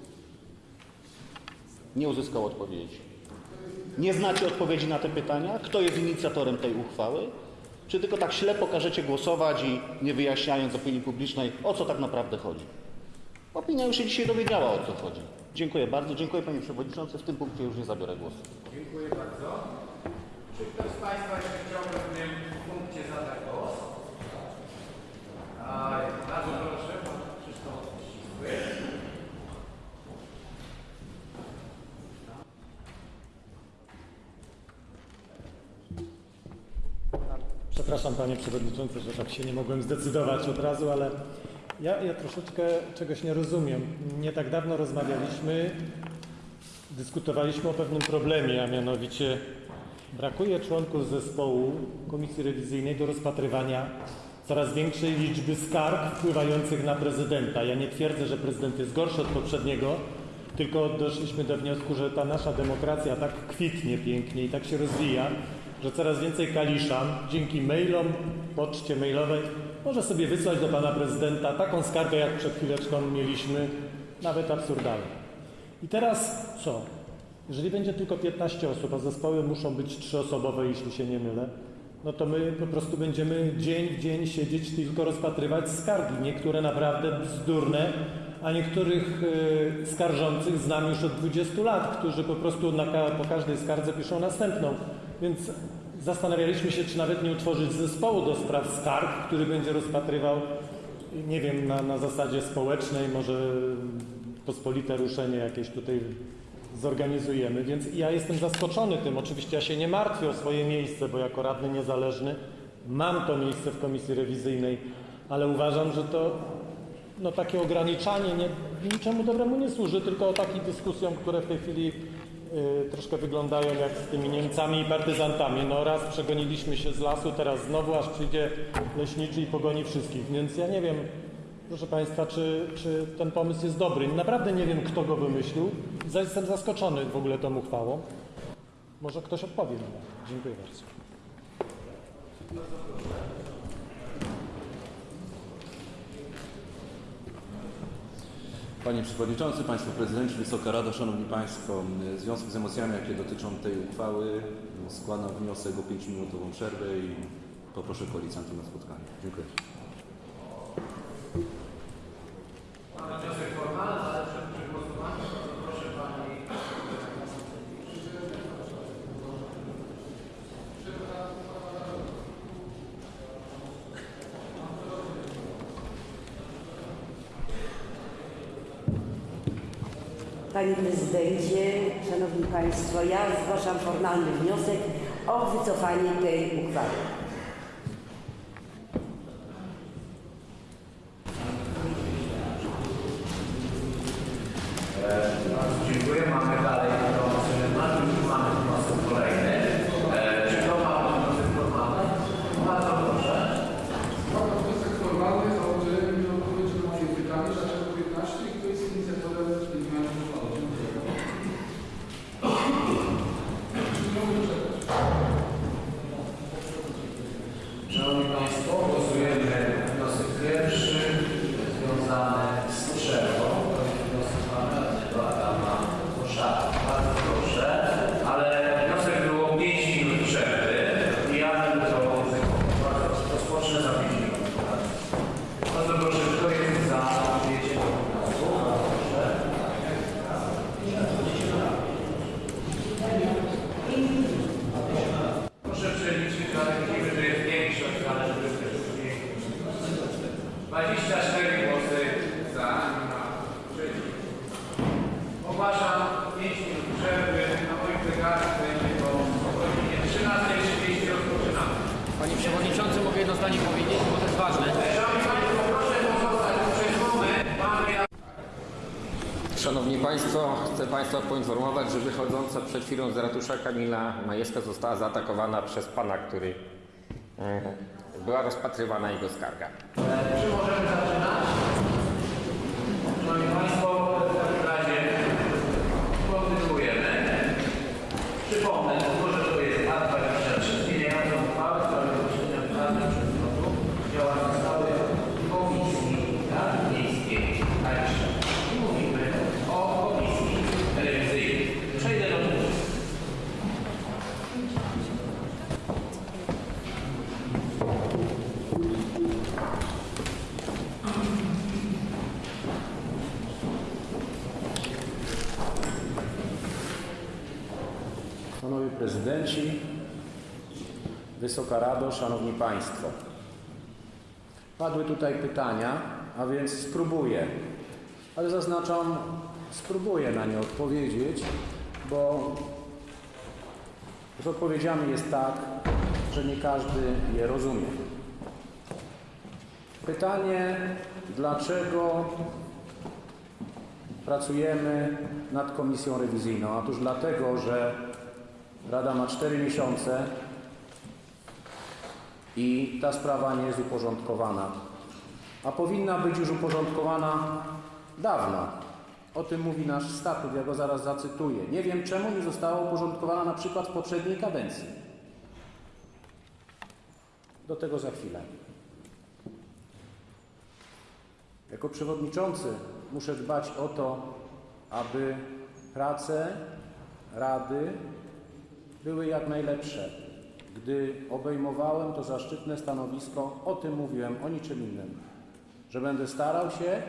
Speaker 9: nie uzyskał odpowiedzi. Nie znacie odpowiedzi na te pytania? Kto jest inicjatorem tej uchwały? Czy tylko tak ślepo każecie głosować i nie wyjaśniając opinii publicznej, o co tak naprawdę chodzi? Opinia już się dzisiaj dowiedziała, o co chodzi. Dziękuję bardzo. Dziękuję Panie Przewodniczący. W tym punkcie już nie zabiorę głosu.
Speaker 1: Dziękuję bardzo. Czy ktoś z Państwa jeszcze chciałby w tym punkcie zadać głos? A, bardzo proszę, pan Krzysztof Ścisły.
Speaker 14: Przepraszam Panie Przewodniczący, że tak się nie mogłem zdecydować od razu, ale ja, ja troszeczkę czegoś nie rozumiem. Nie tak dawno rozmawialiśmy, dyskutowaliśmy o pewnym problemie, a mianowicie brakuje członków zespołu Komisji Rewizyjnej do rozpatrywania coraz większej liczby skarg wpływających na prezydenta. Ja nie twierdzę, że prezydent jest gorszy od poprzedniego, tylko doszliśmy do wniosku, że ta nasza demokracja tak kwitnie pięknie i tak się rozwija, że coraz więcej kaliszan dzięki mailom, poczcie mailowej może sobie wysłać do pana prezydenta taką skargę, jak przed chwileczką mieliśmy, nawet absurdalną. I teraz co? Jeżeli będzie tylko 15 osób, a zespoły muszą być trzyosobowe, jeśli się nie mylę, no to my po prostu będziemy dzień w dzień siedzieć tylko rozpatrywać skargi. Niektóre naprawdę bzdurne, a niektórych y, skarżących znam już od 20 lat, którzy po prostu na, po każdej skardze piszą następną. Więc zastanawialiśmy się, czy nawet nie utworzyć zespołu do spraw skarg, który będzie rozpatrywał, nie wiem, na, na zasadzie społecznej, może pospolite ruszenie jakieś tutaj zorganizujemy. Więc ja jestem zaskoczony tym. Oczywiście ja się nie martwię o swoje miejsce, bo jako radny niezależny mam to miejsce w komisji rewizyjnej, ale uważam, że to no, takie ograniczanie nie, niczemu dobremu nie służy, tylko takim dyskusjom, które w tej chwili troszkę wyglądają jak z tymi Niemcami i partyzantami. No raz przegoniliśmy się z lasu, teraz znowu aż przyjdzie leśniczy i pogoni wszystkich. Więc ja nie wiem, proszę Państwa, czy, czy ten pomysł jest dobry. Naprawdę nie wiem, kto go wymyślił. Jestem zaskoczony w ogóle tą uchwałą. Może ktoś odpowie mi. Dziękuję bardzo.
Speaker 15: Panie Przewodniczący, Państwo Prezydenci, Wysoka Rado, Szanowni Państwo, w związku z emocjami, jakie dotyczą tej uchwały, składam wniosek o 5-minutową przerwę i poproszę koalicjantów na spotkanie. Dziękuję.
Speaker 1: Mamy wniosek formalny, ale przed przegłosowaniem proszę Pani
Speaker 16: Panie Prezydencie, Szanowni Państwo, ja zgłaszam formalny wniosek o wycofanie tej uchwały.
Speaker 1: Bardzo dziękuję. Mamy dalej wniosek formalny. Już mamy wniosek kolejny. E, Czy to ma pan wniosek formalny? Bardzo proszę.
Speaker 4: Mam wniosek formalny o udzielenie mi odpowiedzi na moje pytanie, dlaczego 15 i kto jest inicjatorem tej zmiany uchwały.
Speaker 1: Szanowni Państwo, głosujemy wniosek pierwszy związany z przerwą. To jest wniosek pana radnego Adama Koszaka. Bardzo proszę, ale wniosek było 5 minut przerwy i ja będę to egzekwował. Rozpocznę za 5 minut. Bardzo proszę, kto jest za przyjęciem tego wniosku? Proszę. Proszę przeliczyć dla ekipy, że jest większość, ale żeby też było 24 głosy za, nie ma przeciw. Ogłaszam 5 minut przerwy. Na moim zegarze będzie to o godzinie 13.30 rozpoczynamy.
Speaker 3: Panie Przewodniczący, mogę jedno zdanie powiedzieć, bo to jest ważne.
Speaker 1: Szanowni Państwo, proszę pozostać przez moment. Mamy
Speaker 3: Szanowni Państwo, chcę Państwa poinformować, że wychodząca przed ratusza Kamila Majewska została zaatakowana przez pana, który e, była rozpatrywana jego skarga.
Speaker 1: Czy możemy zaczynać? Szanowni Państwo, w takim razie kontynuujemy. Przypomnę, że to jest A23, zmieniająca uchwałę w sprawie rozszerzenia prawnych przedmiotu działania stałej Komisji Rady Miejskiej Kalisza. I mówimy o Komisji Rewizyjnej. Przejdę do tego.
Speaker 15: Panowie Prezydenci, Wysoka Rado, Szanowni Państwo. Padły tutaj pytania, a więc spróbuję, ale zaznaczam, spróbuję na nie odpowiedzieć, bo z odpowiedziami jest tak, że nie każdy je rozumie. Pytanie, dlaczego pracujemy nad komisją rewizyjną? Otóż dlatego, że Rada ma 4 miesiące i ta sprawa nie jest uporządkowana. A powinna być już uporządkowana dawno. O tym mówi nasz statut, ja go zaraz zacytuję. Nie wiem czemu nie została uporządkowana na przykład w poprzedniej kadencji. Do tego za chwilę. Jako przewodniczący muszę dbać o to, aby prace Rady były jak najlepsze. Gdy obejmowałem to zaszczytne stanowisko, o tym mówiłem, o niczym innym. Że będę starał się,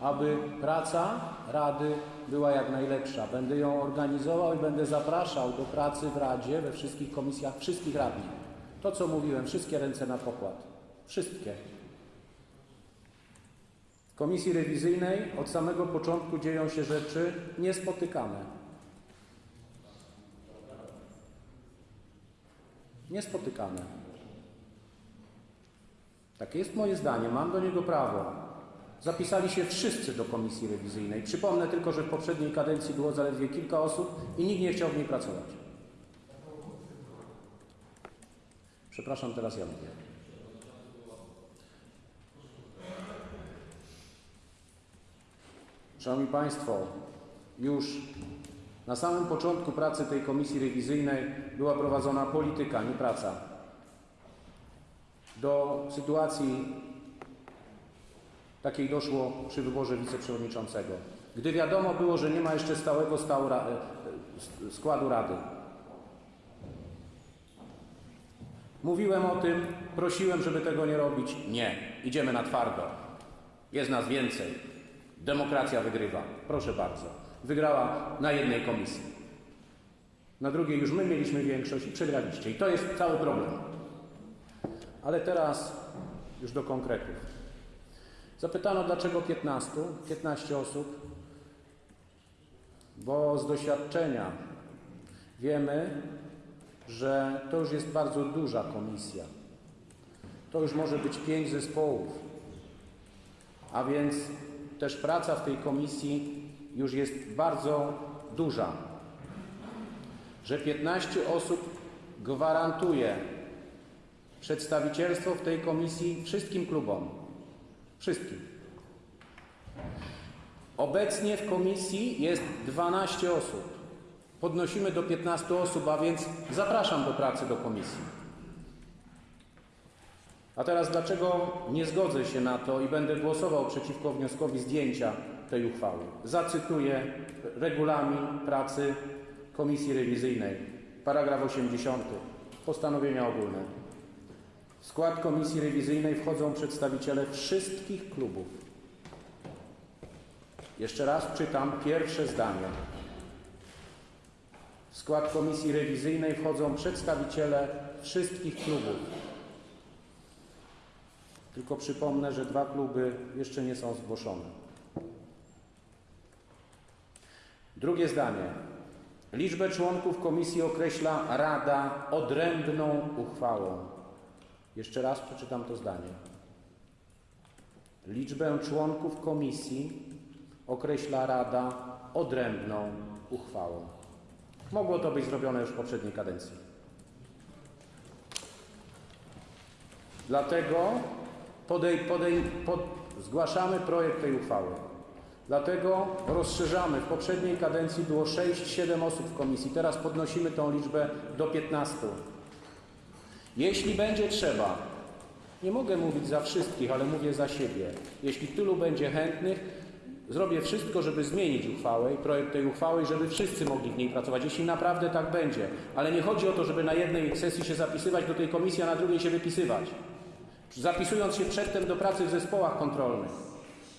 Speaker 15: aby praca Rady była jak najlepsza. Będę ją organizował i będę zapraszał do pracy w Radzie, we wszystkich komisjach, wszystkich radnych. To, co mówiłem, wszystkie ręce na pokład. Wszystkie. W komisji rewizyjnej od samego początku dzieją się rzeczy niespotykane. Niespotykane. Takie jest moje zdanie, mam do niego prawo. Zapisali się wszyscy do komisji rewizyjnej. Przypomnę tylko, że w poprzedniej kadencji było zaledwie kilka osób i nikt nie chciał w niej pracować. Przepraszam, teraz ja mówię. Szanowni Państwo, już na samym początku pracy tej komisji rewizyjnej była prowadzona polityka, nie praca.
Speaker 1: Do sytuacji takiej doszło przy wyborze wiceprzewodniczącego. Gdy wiadomo było, że nie ma jeszcze stałego e, e, składu rady. Mówiłem o tym, prosiłem, żeby tego nie robić. Nie, idziemy na twardo. Jest nas więcej. Demokracja wygrywa. Proszę bardzo. Wygrała na jednej komisji. Na drugiej już my mieliśmy większość i przegraliście. I to jest cały problem. Ale teraz już do konkretów. Zapytano, dlaczego 15? 15 osób. Bo z doświadczenia wiemy, że to już jest bardzo duża komisja. To już może być pięć zespołów. A więc też praca w tej komisji już jest bardzo duża. Że 15 osób gwarantuje przedstawicielstwo w tej komisji wszystkim klubom. Wszystkim. Obecnie w komisji jest 12 osób. Podnosimy do 15 osób, a więc zapraszam do pracy do komisji. A teraz dlaczego nie zgodzę się na to i będę głosował przeciwko wnioskowi zdjęcia tej uchwały? Zacytuję regulamin pracy Komisji Rewizyjnej, paragraf 80, postanowienia ogólne. W skład Komisji Rewizyjnej wchodzą przedstawiciele wszystkich klubów. Jeszcze raz czytam pierwsze zdanie. W skład Komisji Rewizyjnej wchodzą przedstawiciele wszystkich klubów. Tylko przypomnę, że dwa kluby jeszcze nie są zgłoszone. Drugie zdanie. Liczbę członków komisji określa Rada odrębną uchwałą. Jeszcze raz przeczytam to zdanie. Liczbę członków komisji określa Rada odrębną uchwałą. Mogło to być zrobione już w poprzedniej kadencji. Dlatego podej, podej, pod, zgłaszamy projekt tej uchwały. Dlatego rozszerzamy. W poprzedniej kadencji było 6-7 osób w komisji. Teraz podnosimy tą liczbę do 15. Jeśli będzie trzeba, nie mogę mówić za wszystkich, ale mówię za siebie. Jeśli tylu będzie chętnych, zrobię wszystko, żeby zmienić uchwałę i projekt tej uchwały, żeby wszyscy mogli w niej pracować, jeśli naprawdę tak będzie. Ale nie chodzi o to, żeby na jednej sesji się zapisywać do tej komisji, a na drugiej się wypisywać. Zapisując się przedtem do pracy w zespołach kontrolnych.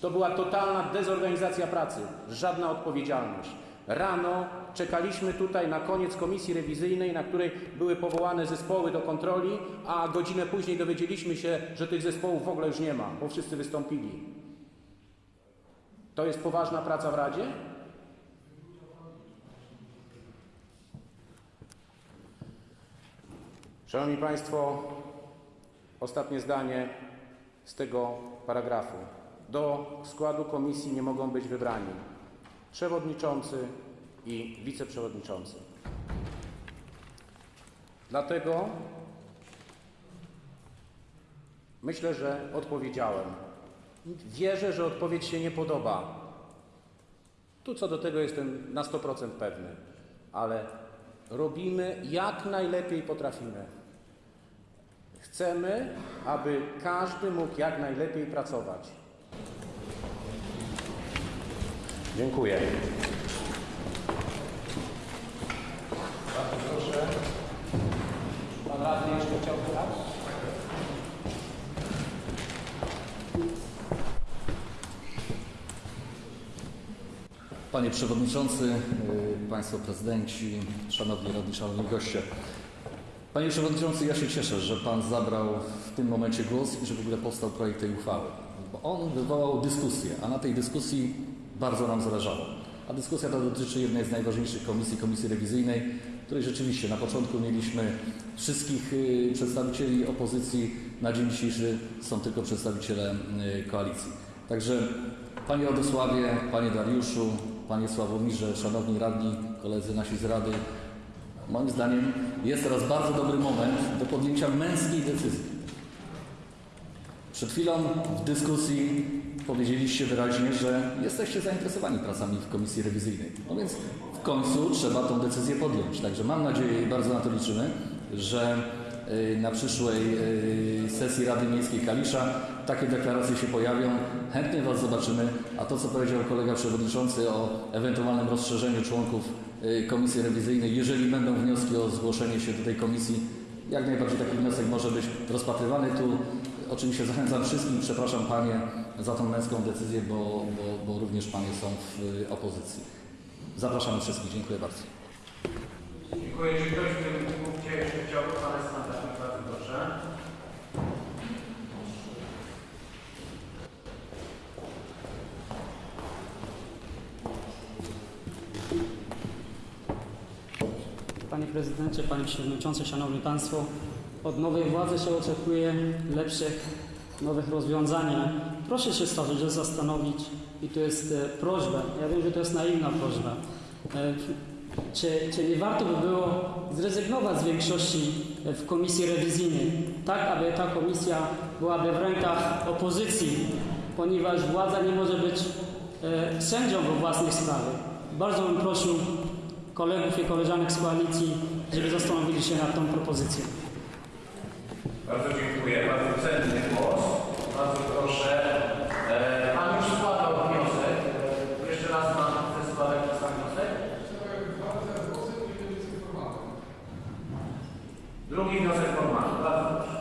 Speaker 1: To była totalna dezorganizacja pracy, żadna odpowiedzialność. Rano czekaliśmy tutaj na koniec komisji rewizyjnej, na której były powołane zespoły do kontroli, a godzinę później dowiedzieliśmy się, że tych zespołów w ogóle już nie ma, bo wszyscy wystąpili. To jest poważna praca w Radzie? Szanowni Państwo, ostatnie zdanie z tego paragrafu. Do składu komisji nie mogą być wybrani przewodniczący i wiceprzewodniczący. Dlatego myślę, że odpowiedziałem. Wierzę, że odpowiedź się nie podoba. Tu co do tego jestem na 100% pewny, ale robimy jak najlepiej potrafimy. Chcemy, aby każdy mógł jak najlepiej pracować. Dziękuję. Bardzo proszę. Pan radny jeszcze chciał teraz?
Speaker 17: Panie Przewodniczący, y, Państwo Prezydenci, Szanowni Radni, Szanowni Goście. Panie Przewodniczący, ja się cieszę, że Pan zabrał w tym momencie głos i że w ogóle powstał projekt tej uchwały. Bo on wywołał dyskusję, a na tej dyskusji bardzo nam zależało. A dyskusja ta dotyczy jednej z najważniejszych komisji, komisji rewizyjnej, której rzeczywiście na początku mieliśmy wszystkich y, przedstawicieli opozycji, na dzień dzisiejszy są tylko przedstawiciele y, koalicji. Także Panie Radosławie, Panie Dariuszu, Panie Sławomirze, Szanowni Radni, koledzy nasi z Rady, moim zdaniem jest teraz bardzo dobry moment do podjęcia męskiej decyzji. Przed chwilą w dyskusji powiedzieliście wyraźnie, że jesteście zainteresowani pracami w komisji rewizyjnej. No więc w końcu trzeba tą decyzję podjąć. Także mam nadzieję i bardzo na to liczymy, że y, na przyszłej y, sesji Rady Miejskiej Kalisza takie deklaracje się pojawią. Chętnie Was zobaczymy, a to co powiedział kolega przewodniczący o ewentualnym rozszerzeniu członków y, komisji rewizyjnej, jeżeli będą wnioski o zgłoszenie się do tej komisji, jak najbardziej taki wniosek może być rozpatrywany. Tu oczywiście zachęcam wszystkich, przepraszam Panie za tą męską decyzję, bo, bo, bo również Panie są w y, opozycji. Zapraszamy wszystkich. Dziękuję bardzo.
Speaker 1: Dziękuję. Czy ktoś w tym punkcie jeszcze chciałby Pana skandać? Bardzo proszę.
Speaker 18: Panie Prezydencie, Panie Przewodniczący, Szanowni Państwo, od nowej władzy się oczekuje lepszych, nowych rozwiązań. Proszę się stosunkowo zastanowić i to jest e, prośba, ja wiem, że to jest naiwna prośba, e, czy, czy nie warto by było zrezygnować z większości e, w komisji rewizyjnej, tak aby ta komisja byłaby w rękach opozycji, ponieważ władza nie może być sędzią we własnej sprawie. Bardzo bym prosił kolegów i koleżanek z koalicji, żeby zastanowili się nad tą propozycją.
Speaker 1: Bardzo dziękuję. Bardzo cenny głos. Bardzo proszę. E, Pan już składał wniosek. E, Jeszcze raz Pan chce składać ten wniosek? Drugi wniosek formalny. Bardzo proszę.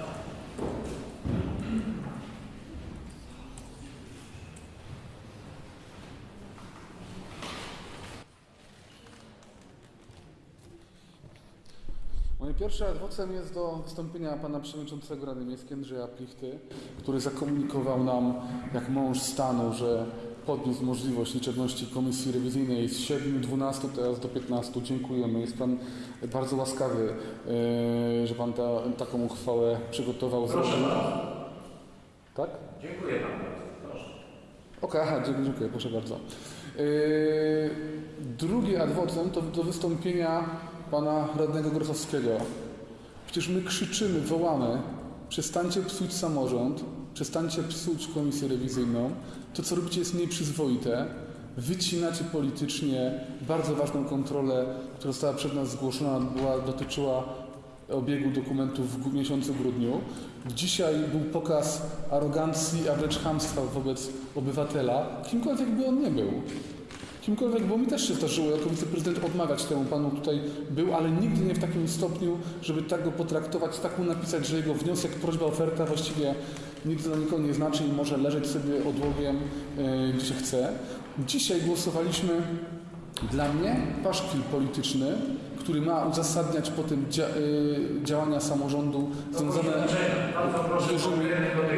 Speaker 4: Pierwszym adwocem jest do wystąpienia pana przewodniczącego Rady Miejskiej Andrzeja Plichty, który zakomunikował nam, jak mąż stanu, że podniósł możliwość liczebności komisji rewizyjnej z 7, 12 teraz do 15. Dziękujemy. Jest pan bardzo łaskawy, yy, że pan ta, taką uchwałę przygotował.
Speaker 1: Proszę bardzo.
Speaker 4: Tak?
Speaker 1: Dziękuję Panu bardzo. Proszę.
Speaker 4: Okej, dziękuję, dziękuję, proszę bardzo. Yy, drugi adwocem to do wystąpienia pana radnego Grochowskiego. Przecież my krzyczymy, wołamy, przestańcie psuć samorząd, przestańcie psuć komisję rewizyjną. To, co robicie jest nieprzyzwoite. Wycinacie politycznie bardzo ważną kontrolę, która została przed nas zgłoszona, była, dotyczyła obiegu dokumentów w miesiącu grudniu. Dzisiaj był pokaz arogancji, a wręcz chamstwa wobec obywatela, kimkolwiek by on nie był. Kimkolwiek, bo mi też się zdarzyło jako wiceprezydent odmawiać temu panu tutaj był, ale nigdy nie w takim stopniu, żeby tak go potraktować, tak mu napisać, że jego wniosek, prośba, oferta właściwie nic dla nikogo nie znaczy i może leżeć sobie odłogiem, yy, gdzie chce. Dzisiaj głosowaliśmy dla mnie paszkwil polityczny, który ma uzasadniać potem dzia y, działania samorządu związane z dużymi...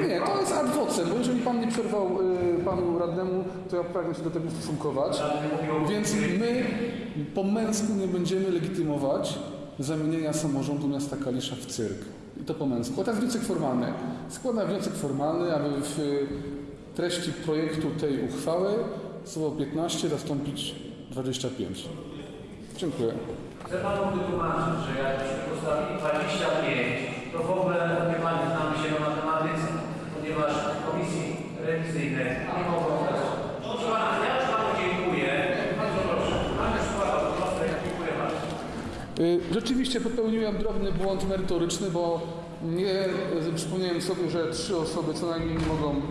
Speaker 4: Nie, to jest adwocem, bo jeżeli pan nie przerwał y, panu radnemu, to ja pragnę się do tego stosunkować. Więc my po męsku nie będziemy legitymować zamienienia samorządu miasta Kalisza w cyrk. I to po męsku. A teraz wniosek formalny. Składam wniosek formalny, aby w y, treści projektu tej uchwały słowo 15 zastąpić 25. Dziękuję.
Speaker 1: Chcę Panu wytłumaczyć, że jakbyśmy postawili 25, to w ogóle nie Pani znamy się na matematyce, ponieważ komisji rewizyjnej nie mogą dać. Proszę Pana, ja już Panu dziękuję. Bardzo proszę. Pan już składał wniosek. Dziękuję bardzo.
Speaker 4: Y, Rzeczywiście popełniłem drobny błąd merytoryczny, bo nie przypomniałem sobie, że trzy osoby co najmniej nie mogą,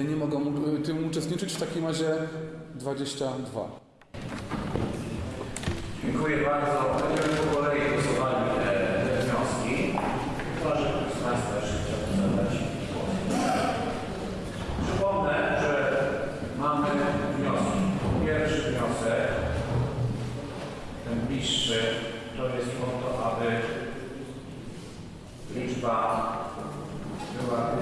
Speaker 4: y, nie mogą y, tym uczestniczyć. W takim razie 22.
Speaker 1: Dziękuję bardzo. Będziemy po kolei głosowali te, te wnioski. Chyba, że ktoś z Państwa jeszcze chciałby zabrać głos. Przypomnę, że mamy wnioski. Pierwszy wniosek, ten bliższy, to jest o to, aby liczba była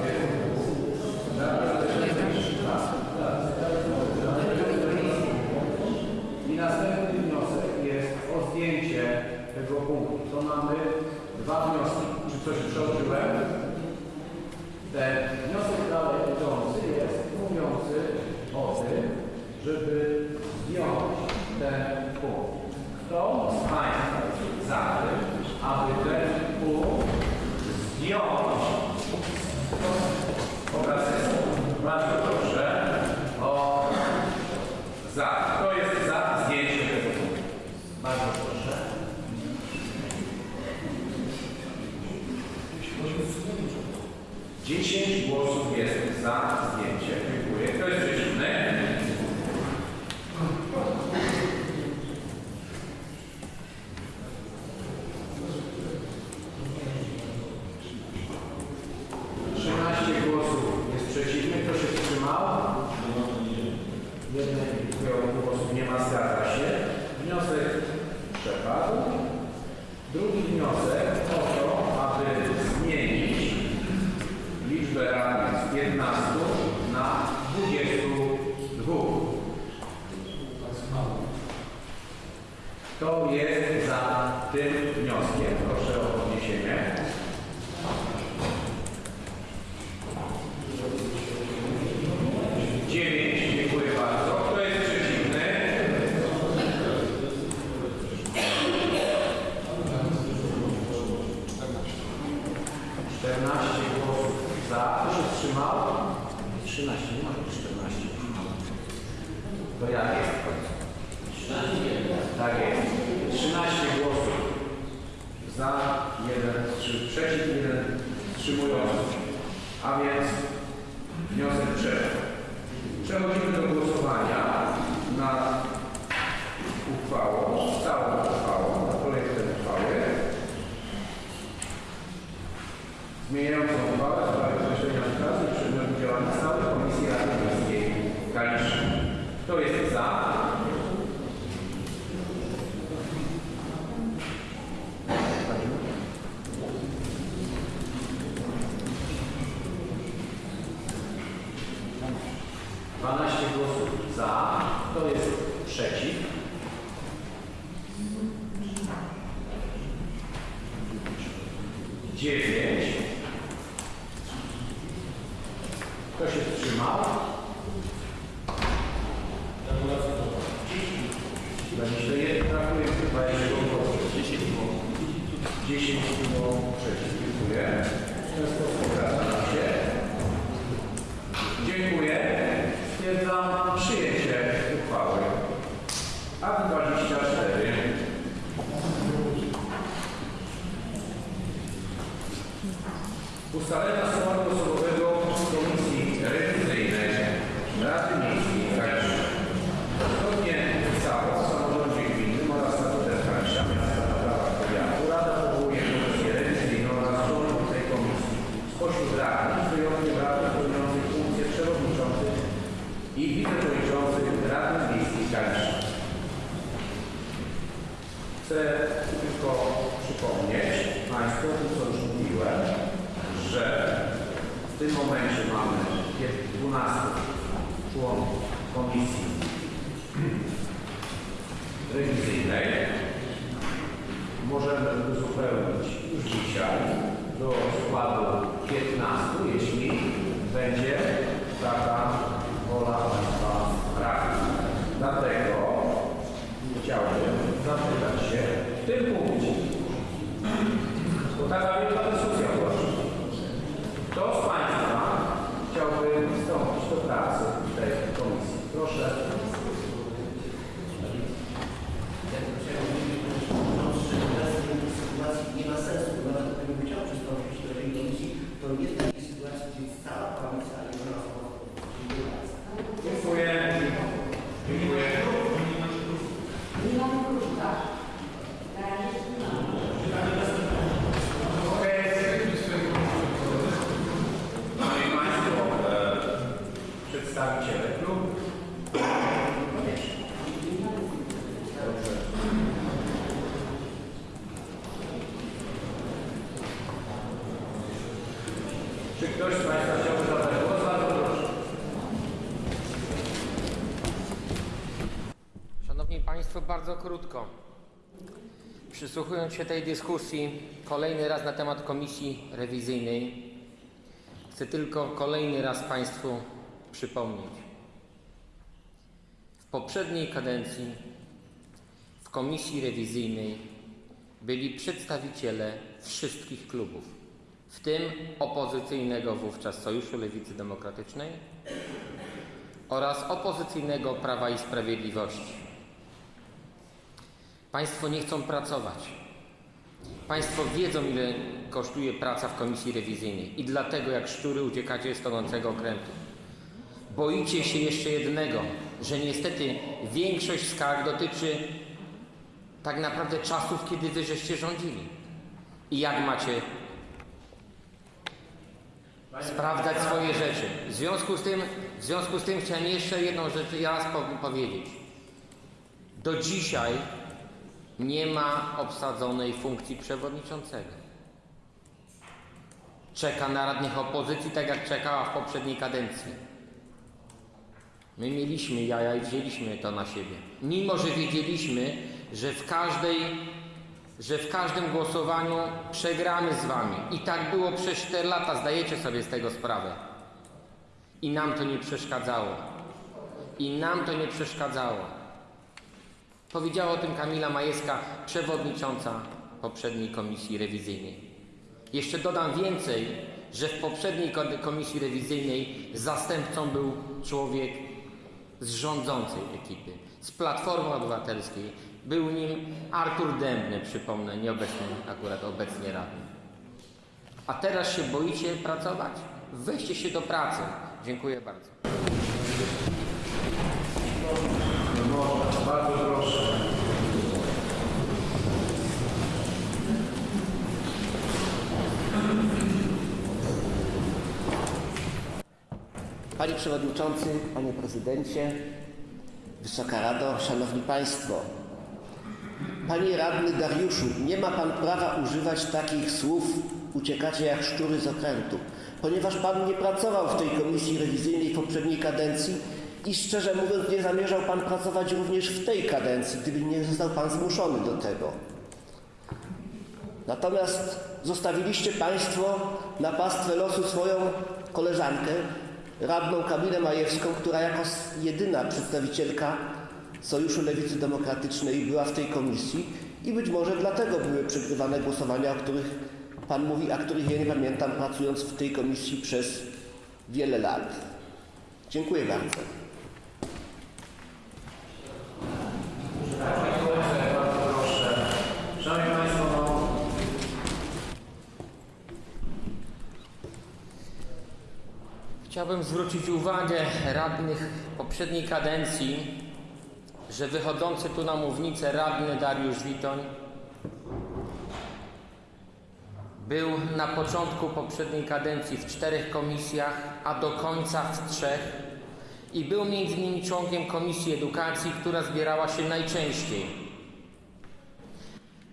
Speaker 1: I następny wniosek jest o zdjęcie tego punktu. To mamy dwa wnioski. Czy coś przeoczyłem? Ten wniosek dalej idący jest mówiący o tym, żeby zdjąć ten punkt. Kto z Państwa jest za tym, aby ten punkt zdjąć z? Bardzo proszę o za. Kto jest za zdjęciem tego punktu? Bardzo proszę. Dziesięć głosów jest za zdjęciem. 12 głosów za, kto jest przeciw? Dziewięć. Czy ktoś z Państwa chciałby zabrać głos? Bardzo proszę.
Speaker 3: Szanowni Państwo, bardzo krótko. Przysłuchując się tej dyskusji kolejny raz na temat komisji rewizyjnej, chcę tylko kolejny raz Państwu przypomnieć. W poprzedniej kadencji w komisji rewizyjnej byli przedstawiciele wszystkich klubów, w tym opozycyjnego wówczas Sojuszu Lewicy Demokratycznej oraz opozycyjnego Prawa i Sprawiedliwości. Państwo nie chcą pracować. Państwo wiedzą, ile kosztuje praca w komisji rewizyjnej i dlatego jak szczury uciekacie z tonącego okrętu. Boicie się jeszcze jednego, że niestety większość skarg dotyczy tak naprawdę czasów, kiedy wy żeście rządzili. I jak macie sprawdzać swoje rzeczy. W związku z tym, w związku z tym chciałem jeszcze jedną rzecz po- powiedzieć. Do dzisiaj nie ma obsadzonej funkcji przewodniczącego. Czeka na radnych opozycji, tak jak czekała w poprzedniej kadencji. My mieliśmy jaja i wzięliśmy to na siebie. Mimo, że wiedzieliśmy, że w każdej że w każdym głosowaniu przegramy z wami. I tak było przez 4 lata, zdajecie sobie z tego sprawę. I nam to nie przeszkadzało. I nam to nie przeszkadzało. Powiedziała o tym Kamila Majewska, przewodnicząca poprzedniej komisji rewizyjnej. Jeszcze dodam więcej, że w poprzedniej ko- komisji rewizyjnej zastępcą był człowiek z rządzącej ekipy, z Platformy Obywatelskiej. Był nim Artur Dębny, przypomnę, nieobecny akurat obecnie radny. A teraz się boicie pracować? Weźcie się do pracy. Dziękuję bardzo.
Speaker 1: Bardzo proszę.
Speaker 10: Panie Przewodniczący, Panie Prezydencie, Wysoka Rado, Szanowni Państwo. Panie Radny Dariuszu, nie ma Pan prawa używać takich słów uciekacie jak szczury z okrętu, ponieważ Pan nie pracował w tej komisji rewizyjnej w poprzedniej kadencji i szczerze mówiąc nie zamierzał Pan pracować również w tej kadencji, gdyby nie został Pan zmuszony do tego. Natomiast zostawiliście Państwo na pastwę losu swoją koleżankę, radną Kamilę Majewską, która jako jedyna przedstawicielka Sojuszu Lewicy Demokratycznej była w tej komisji i być może dlatego były przegrywane głosowania, o których Pan mówi, a których ja nie pamiętam, pracując w tej komisji przez wiele lat. Dziękuję bardzo.
Speaker 3: Chciałbym zwrócić uwagę radnych poprzedniej kadencji, że wychodzący tu na mównicę radny Dariusz Witoń był na początku poprzedniej kadencji w czterech komisjach, a do końca w trzech i był między innymi członkiem Komisji Edukacji, która zbierała się najczęściej.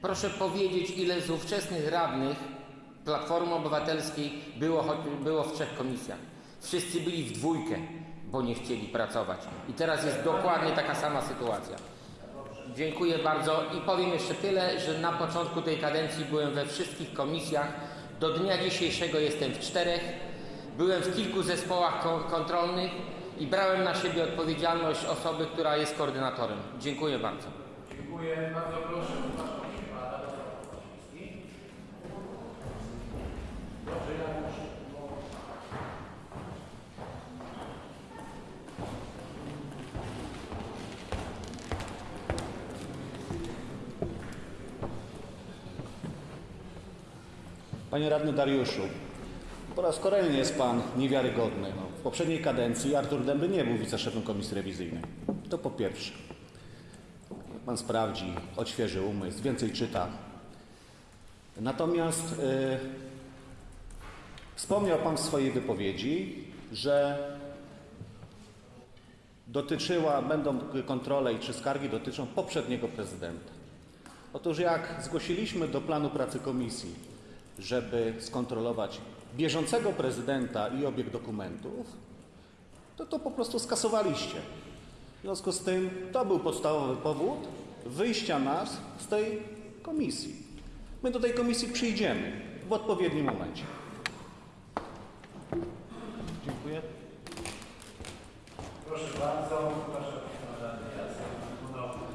Speaker 3: Proszę powiedzieć, ile z ówczesnych radnych Platformy Obywatelskiej było, było w trzech komisjach. Wszyscy byli w dwójkę, bo nie chcieli pracować. I teraz jest dokładnie taka sama sytuacja. Dziękuję bardzo i powiem jeszcze tyle, że na początku tej kadencji byłem we wszystkich komisjach. Do dnia dzisiejszego jestem w czterech. Byłem w kilku zespołach kon- kontrolnych i brałem na siebie odpowiedzialność osoby, która jest koordynatorem. Dziękuję bardzo.
Speaker 1: dziękuję. Bardzo proszę. Przepraszam się Pana Radosław Kowalski. Dobrze, ja już.
Speaker 9: Panie radny Dariuszu, po raz kolejny jest pan niewiarygodny. No, w poprzedniej kadencji Artur Dęby nie był wiceszefem komisji rewizyjnej. To po pierwsze. Pan sprawdzi, odświeży umysł, więcej czyta. Natomiast e, wspomniał Pan w swojej wypowiedzi, że dotyczyła, będą kontrole i czy skargi dotyczą poprzedniego prezydenta. Otóż jak zgłosiliśmy do planu pracy komisji, żeby skontrolować bieżącego prezydenta i obieg dokumentów, to to po prostu skasowaliście. W związku z tym to był podstawowy powód wyjścia nas z tej komisji. My do tej komisji przyjdziemy w odpowiednim momencie. Dziękuję.
Speaker 1: Proszę bardzo. Proszę Pana Radny Jacek Kunow.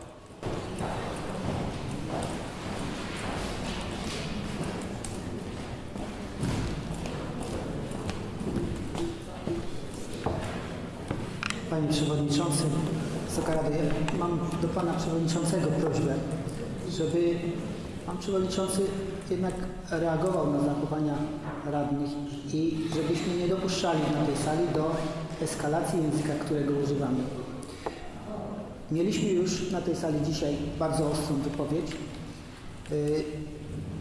Speaker 13: Panie Przewodniczący, Wysoka Rado, ja mam do Pana Przewodniczącego prośbę, żeby Pan Przewodniczący jednak reagował na zachowania radnych i żebyśmy nie dopuszczali na tej sali do eskalacji języka, którego używamy. Mieliśmy już na tej sali dzisiaj bardzo ostrą wypowiedź. Y,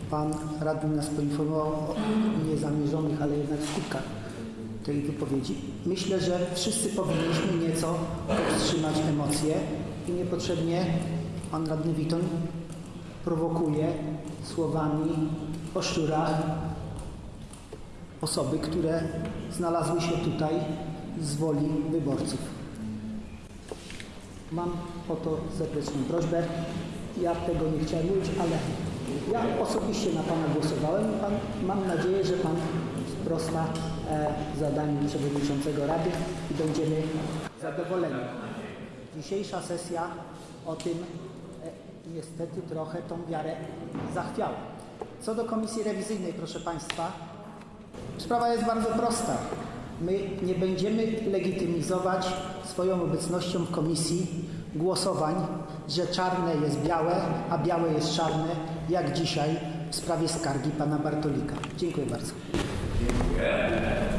Speaker 13: Pan radny nas poinformował o niezamierzonych, ale jednak skutkach tej wypowiedzi. Myślę, że wszyscy powinniśmy nieco powstrzymać emocje i niepotrzebnie pan radny Witoń prowokuje słowami o szczurach osoby, które znalazły się tutaj z woli wyborców. Mam o to serdeczną prośbę. Ja tego nie chciałem mówić, ale ja osobiście na Pana głosowałem. Pan, mam nadzieję, że Pan wprost na e, zadaniu przewodniczącego Rady i będziemy zadowoleni. Dzisiejsza sesja o tym e, niestety trochę tą wiarę zachwiała. Co do komisji rewizyjnej, proszę Państwa, sprawa jest bardzo prosta. My nie będziemy legitymizować swoją obecnością w komisji głosowań, że czarne jest białe, a białe jest czarne, jak dzisiaj w sprawie skargi pana Bartolika. Dziękuję bardzo.
Speaker 1: Yeah.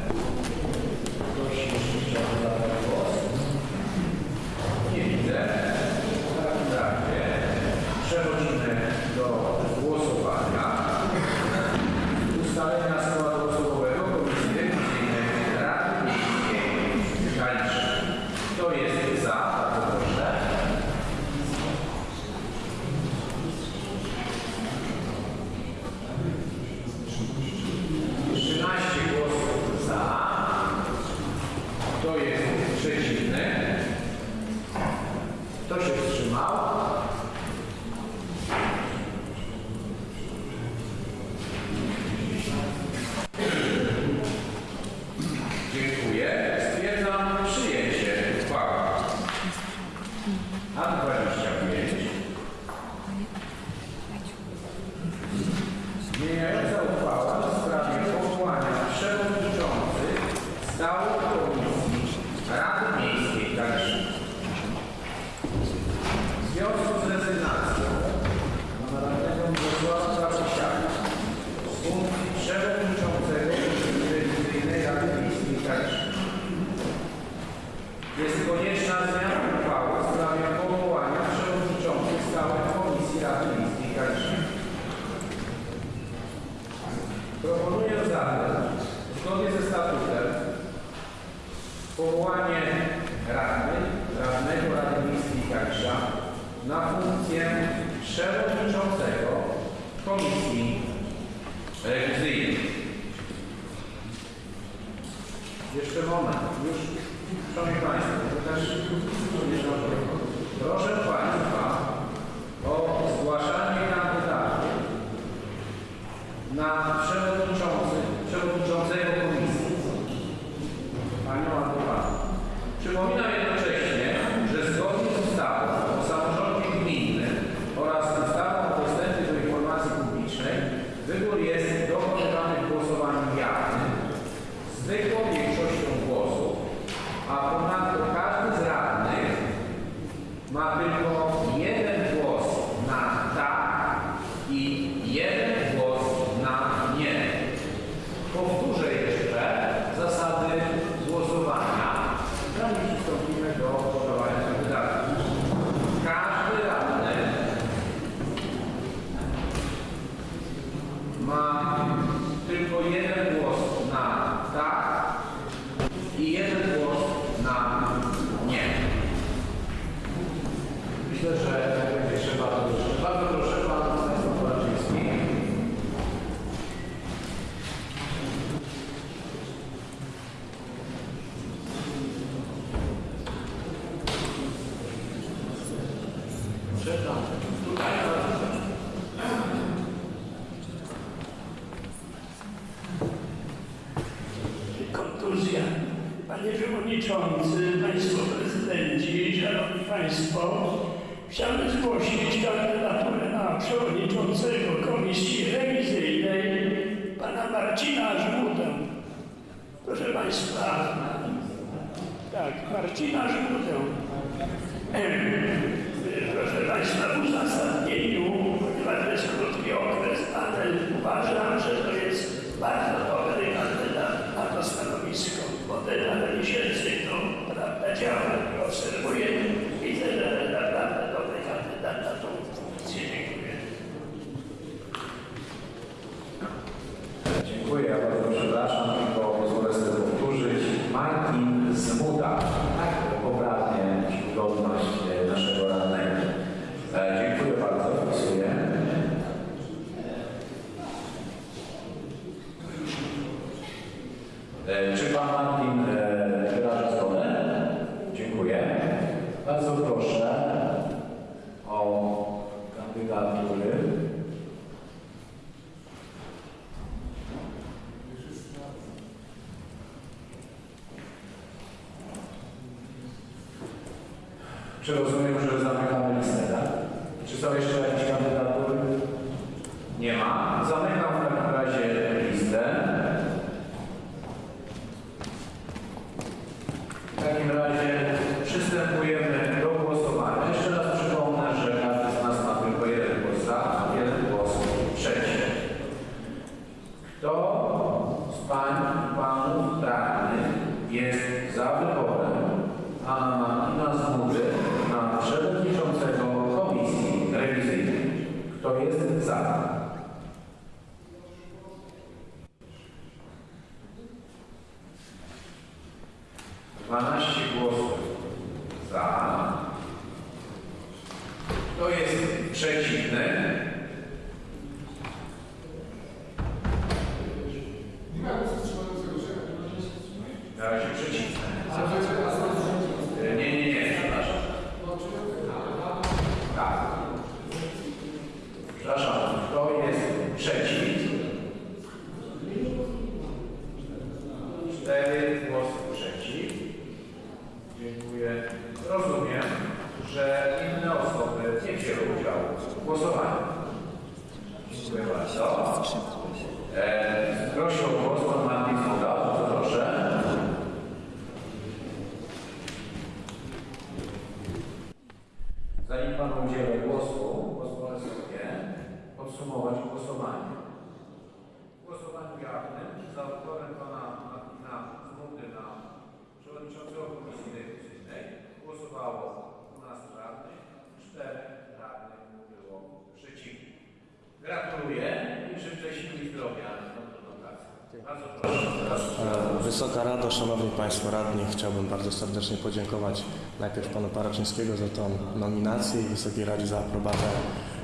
Speaker 1: Szanowni Państwo
Speaker 19: Radni, chciałbym bardzo serdecznie podziękować najpierw Panu Paraczyńskiego za tą nominację i Wysokiej Radzie za aprobatę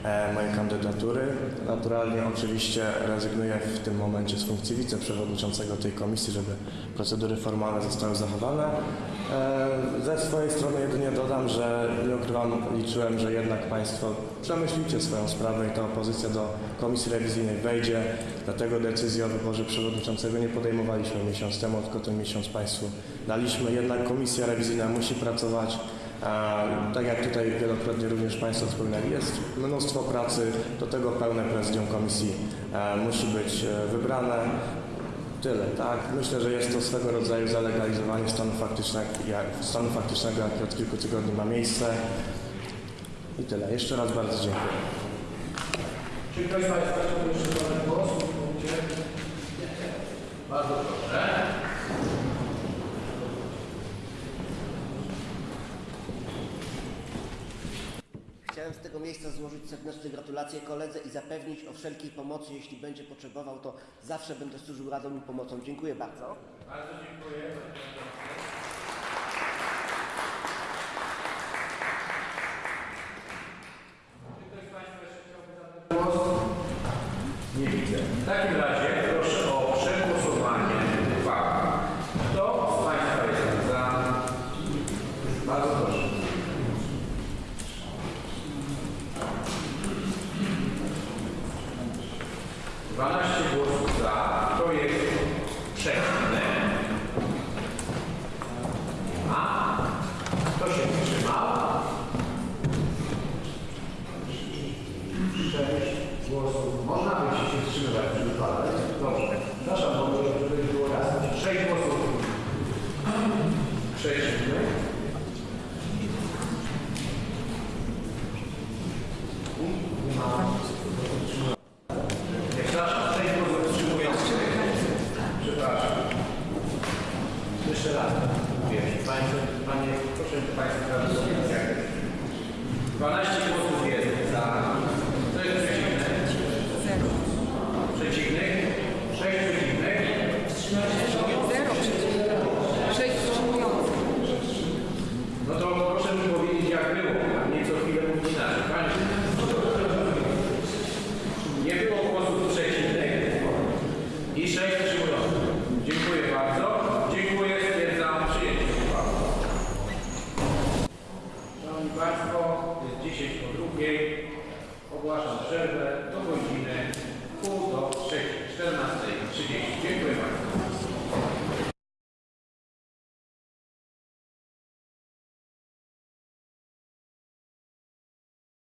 Speaker 19: e, mojej kandydatury. Naturalnie oczywiście rezygnuję w tym momencie z funkcji wiceprzewodniczącego tej komisji, żeby procedury formalne zostały zachowane. E, Ze swojej strony jedynie dodam, że nie ukrywam, liczyłem, że jednak Państwo przemyślicie swoją sprawę i ta opozycja do komisji rewizyjnej wejdzie. Dlatego decyzji o wyborze przewodniczącego nie podejmowaliśmy miesiąc temu, tylko ten miesiąc Państwu daliśmy. Jednak komisja rewizyjna musi pracować. A, tak jak tutaj wielokrotnie również Państwo wspominali, jest mnóstwo pracy, do tego pełne prezydium komisji e, musi być e, wybrane. Tyle, tak. Myślę, że jest to swego rodzaju zalegalizowanie stanu faktycznego, jak, stanu faktycznego, jak od kilku tygodni ma miejsce. I tyle. Jeszcze raz bardzo dziękuję.
Speaker 1: Czy ktoś z Państwa chciałby jeszcze głos? Bardzo proszę.
Speaker 10: Chciałem z tego miejsca złożyć serdeczne gratulacje koledze i zapewnić o wszelkiej pomocy, jeśli będzie potrzebował, to zawsze będę służył radą i pomocą. Dziękuję bardzo.
Speaker 1: Bardzo dziękuję.